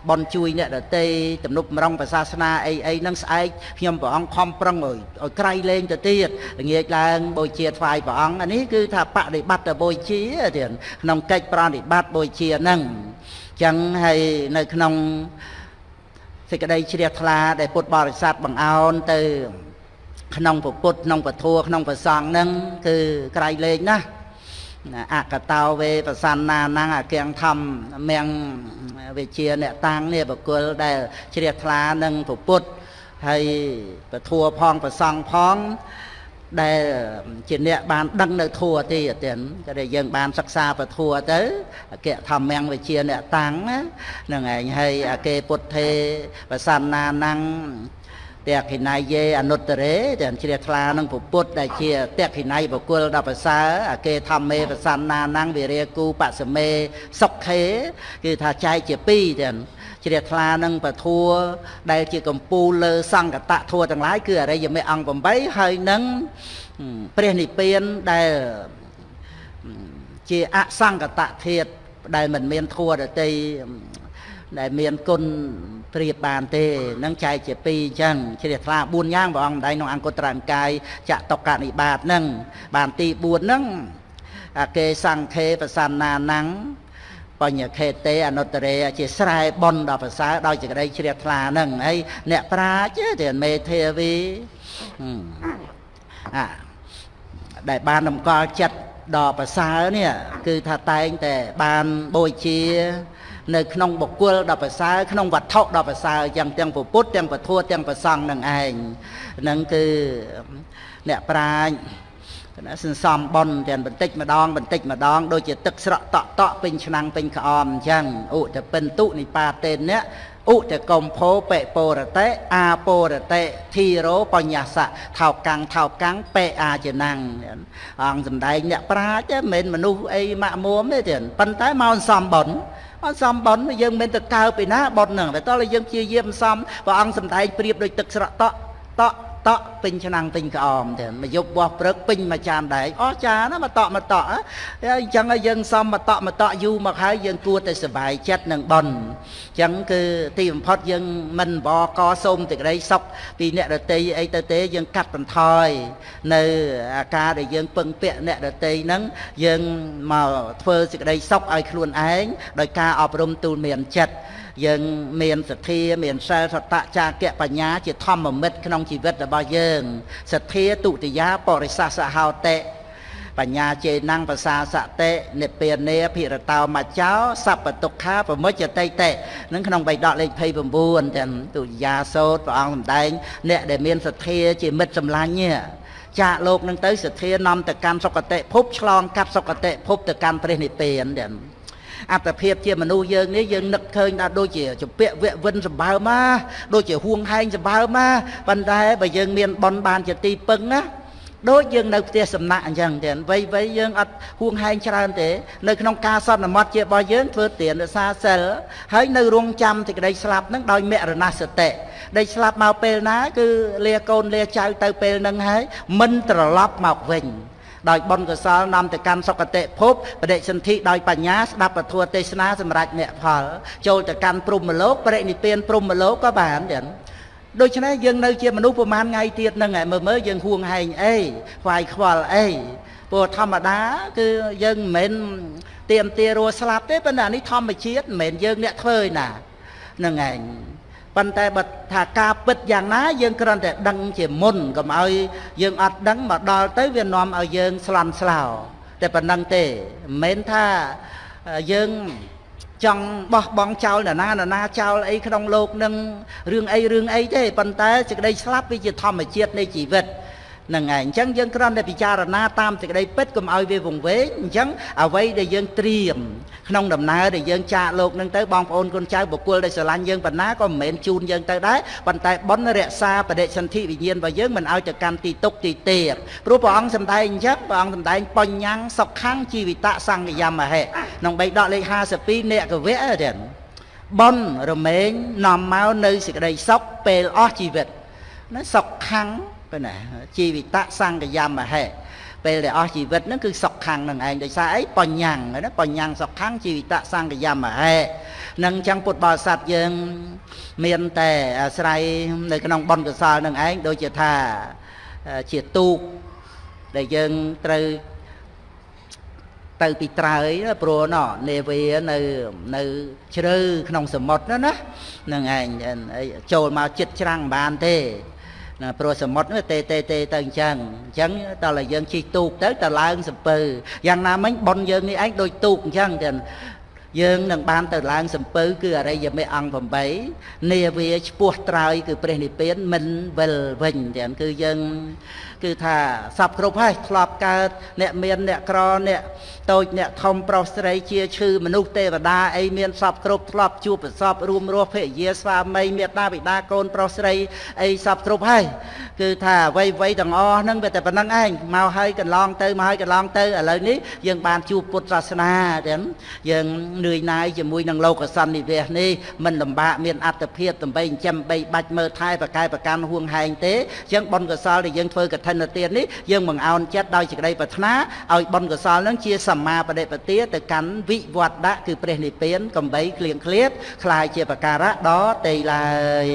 បុណ្យជួយអ្នកដទៃទំនុកម្រងប្រសាសនាអីអីហ្នឹងស្អែកខ្ញុំព្រះអង្គខំប្រឹងឲ្យឲ្យក្រៃលែងទៅទៀតល្ងាចឡើងបូជាថ្វាយព្រះអង្គអានេះគឺថាបដិបត្តិបូជាទៀតក្នុងកិច្ចប្រតិបត្តិបូជាហ្នឹងចឹងហើយនៅក្នុង សេចក្តីជ្រះថ្លាដែលពុទ្ធបរិស័ទបង្អោនទៅ ក្នុងពុទ្ធក្នុងពធัวក្នុងប្រសងហ្នឹងគឺក្រៃលែងណាស់អកតោវេប្រសន្នាណងអគៀងធម្មមៀងវិជាអ្នកតាំងនេះបកុលដែលជ្រះថ្លានឹងពុទ្ធហើយពធัวផងប្រសងផង ដែលជាអ្នកបានដឹងនៅធัวទេទៀតក៏ដែលយើងបានសិក្សាពធัวទៅអគ្គធម្មងវិជាអ្នកតាំងហ្នឹងឯងហើយអកេពុទ្ធេប្រសន្នាណੰតេខិណៃយេអនុត្តរេទាំងជ្រះថ្លានឹងពុទ្ធដែលជាតេខិណៃបុគ្គលដល់ប្រសើរអកេធម្មេប្រសន្នាណੰវិរិយគូបសមេសុខេគឺថាចែកជាពីរទាំង ជ្រះថ្លានឹងពធัวដែលជាកម្ពូលលើសង្កតធัวទាំងឡាយគឺអរិយមេអង្គ8ហើយនឹងព្រះនិព្វានដែលជាអសង្កតធាតដែលមិនមានធัวដតីដែលមានគុណប្រៀបបានទេនឹងចែកជាពីរអញ្ចឹងជ្រះថ្លា4យ៉ាងព្រះអង្គម្ដែងក្នុងអង្គត្រង្កាយចតុកនិបាតនឹងបានទី4ហ្នឹងអកេសង្ខេប្រសន្នាណੰ បញ្ញខេតេអនុត្តរេជាស្រែបនដល់ប្រសើរដោយសេចក្តីជ្រះថ្លាហ្នឹងហើយអ្នកប្រាជ្ញទេមេធាវីអាដែលបានតម្កល់ចិត្តដល់ប្រសើរនេះគឺថាតែងតែបានបូជា នៅក្នុងបុគ្គលដល់ប្រសើរក្នុងវត្ថុដល់ប្រសើរយ៉ាងទាំងពុទ្ធទាំងពធទាំងប្រសង់នឹងឯងនឹងគឺអ្នកប្រាជ្ញ ណាសន្សំបនទាំងបន្តិចម្ដងបន្តិចម្ដងដូចជាទឹកស្រក់តក់តក់ពេញឆ្នាំងពេញក្អមអញ្ចឹងឧតពិន្ទុនិបាតេនៈឧតកំភោបេពរតេអាពរតេធីរោបញ្ញាសៈថោកាំងថោកាំងបេអាចនាំងអង្គសំដែងអ្នកប្រាជ្ញមិនមែនមនុស្សអីម៉ាក់មួមទេទៀតប៉ុន្តែមកសំបនអត់សំបនយើងមិនទៅកើពីណាបនហ្នឹងតែតើយើងព្យាយាមសំព្រះអង្គសំដែងប្រៀបដូចទឹកស្រក់តក់តក់ តក់ពេញឆ្នាំងពេញក្អមទៅមកយប់បោះព្រឹកពេញមួយចានដែកអស់ចាណាមកតក់មកតក់អញ្ចឹងយើងសំមកតក់មកតក់យូរមកហើយយើងគួរតែសុបាយចិត្តនឹងបនអញ្ចឹងគឺទីបំផុតយើងមិនបកសូមសេចក្តីសុខពីអ្នកដតីអីទៅទេយើងកាត់បន្ថយនៅអាការដែលយើងពឹងពាក់អ្នកដតីហ្នឹងយើងមកធ្វើសេចក្តីសុខឲ្យខ្លួនឯងដោយការអប់រំទូលមានចិត្ត យើងមានសទ្ធាមានសិលសតៈចាគៈបញ្ញាជាធម្មមិត្តក្នុងជីវិតរបស់យើងសទ្ធាទុតិយាបរិសាសហោតិបញ្ញាជេណੰភាសាសតិនិព្វានេភិរតោមច្ចោសัพពទុក្ខាប្រមុចតិតិនឹងក្នុងបៃដកលេខ29ទាំងទុតិយាសោតព្រះអង្គសម្ដែង អ្នកដែលមានសទ្ធាជាមិត្តសម្លាញ់ចាកលោកនឹងទៅសទ្ធានាំទៅកាន់សុគតិភពឆ្លងកាត់សុគតិភពទៅកាន់ព្រះនិព្វានទាំង អត្តភាពជាមនុស្សយើងនេះយើងនឹកឃើញថាដូចជាជពាក់វៈវិនសម្បើមណាដូចជាហួងហែងសម្បើមណាប៉ុន្តែបើយើងមានបនបានជាទីពឹងណាដូចយើងនៅផ្ទះសំណាក់អញ្ចឹងទៀតវ័យវ័យយើងអត់ហួងហែងច្រើនទេនៅក្នុងការសន្មត់ជារបស់យើងធ្វើទានរសាសិលហើយនៅរងចាំសេចក្តីស្លាប់នឹងដោយមរណសតិដែលស្លាប់មកពេលណា គឺលាកូនលាចៅទៅពេលនឹងហើយមិនត្រឡប់មកវិញ ដោយបុណ្យកុសលនាំទៅកាន់សុគតិភពបដិសន្ធិដោយបញ្ញាស្ដាប់ពធទេសនាសម្រាប់មគ្គផល ចូលទៅកាន់ព្រំមលោកបរិនិព្វានព្រំមលោកក៏បានដែរដូច្នេះយើងនៅជាមនុស្សប្រហែលថ្ងៃទៀតហ្នឹងមើលមើលយើងហួងហែងអីខ្វាយខ្វល់អីព្រោះធម្មតាគឺយើងមិនមែនទៀមទារស់ស្លាប់ទេប៉ុន្តែនេះធម្មជាតិមិនមែនយើងអ្នកធ្វើឯណាហ្នឹងឯង ប៉ុន្តែបើថាការពិតយ៉ាងណាយើងគ្រាន់តែដឹងជាមុនកុំឲ្យយើងអត់ដឹងមកដល់ទៅវានាំឲ្យយើងស្លន់ស្លោតែប៉ុណ្ណឹងទេមិនមែនថាយើងចង់បោះបង់ចោលនរណានរណាចោលអីក្នុងលោកនឹងរឿងអីរឿងអីទេប៉ុន្តែសេចក្តីស្លាប់វាជាធម្មជាតិនៃជីវិត នឹងហើយអញ្ចឹងយើងគ្រាន់តែពិចារណាតាមសេចក្តីពិតកុំឲ្យវាវង្វេងអញ្ចឹងអ្វីដែលយើងត្រៀមក្នុងដំណើរដែលយើងចាកលោកនឹងទៅបងប្អូនកូនចៅបុគ្គលដែលស្រឡាញ់យើងប៉ុណ្ណាក៏មិនមែនជូនយើងទៅដែរប៉ុន្តែបុណ្យរក្សាបដិសន្ធិវិញ្ញាណរបស់យើងមិនឲ្យទៅកាន់ទីទុកទីទេពព្រោះព្រះអង្គសម្ដែងអញ្ចឹងព្រះអង្គសម្ដែងបញ្ញੰសុខੰជីវិតសង្កយមហេក្នុងបេដកលេខ52អ្នកកវៈទេបុណ្យរមែងនាំមកនៅសេចក្តីសុខពេលអស់ជីវិតណាសុខខੰង ប៉ុណ្ណាជីវិតសង្កយមហេពេលដែលអស់ជីវិតហ្នឹងគឺសុខខੰងនឹងឯងដោយសារអីបញ្ញាំងណាបញ្ញាំងសុខខੰងជីវិតសង្កយមហេនឹងអញ្ចឹងពុទ្ធបរិស័ទយើង មានតែអាស្រ័យនៅក្នុងបុណ្យកុសលនឹងឯងដូចជាថាជាទូកដែលយើងត្រូវទៅពីត្រើយព្រោះណនេវានៅនៅជ្រៅក្នុងសមុទ្រណាហ្នឹងឯងចូលមកចិត្តច្រាំងមិនបានទេ ណាព្រោះសមុទ្រនោះទេទេទេទៅអញ្ចឹងអញ្ចឹងដល់តែយើងជិះទូកទៅទៅឡើងសំពើយ៉ាងណាមិញប៉ុនយើងនេះឯងដូចទូកអញ្ចឹងទាំងយើងនឹងបានទៅឡើងសំពៅគឺអរិយមេអង្គ8នាវាឈ្មោះត្រើយគឺព្រះនិព្វានមិនវិលវិញទាំងគឺយើងគឺថាសពគ្រប់ហើយធ្លាប់កើតអ្នកមានអ្នកក្រអ្នក តូចអ្នកធំប្រុសស្រីជាឈឺមនុស្សទេវតាអីមានសពគ្រប់ធ្លាប់ជួបប្រសពរួមរស់ភរិយាស្វាមីមេត្តាបិតាកូនប្រុសស្រីអីសពគ្រប់ហើយគឺថាអ្វីអ្វីទាំងអស់ហ្នឹងវាតែប៉ុណ្្នឹងឯងមកហើយកន្លងទៅមកហើយកន្លងទៅឥឡូវនេះយើងបានជួបពុទ្ធសាសនាទាំងយើងនឿយណាយជាមួយនឹងលោកសន្និវាសនេះមិនលំបាកមានអត្តភាពដើម្បីចិញ្ចឹមបីបាច់មើលថែប្រកែប្រកាន់ហួងហែងទេអញ្ចឹងបុណ្យកុសលដែលយើងធ្វើកឋិនទាននេះយើងបង្អោនចិត្តដោយសេចក្តីប្រាថ្នាឲ្យបុណ្យកុសលនឹងជាសមមាបដិបទាទៅកាន់វិវត្តៈគឺព្រះនិព្វានកំបីគ្លៀងឃ្លាតคล้ายជាបការៈដល់ទេឡើយ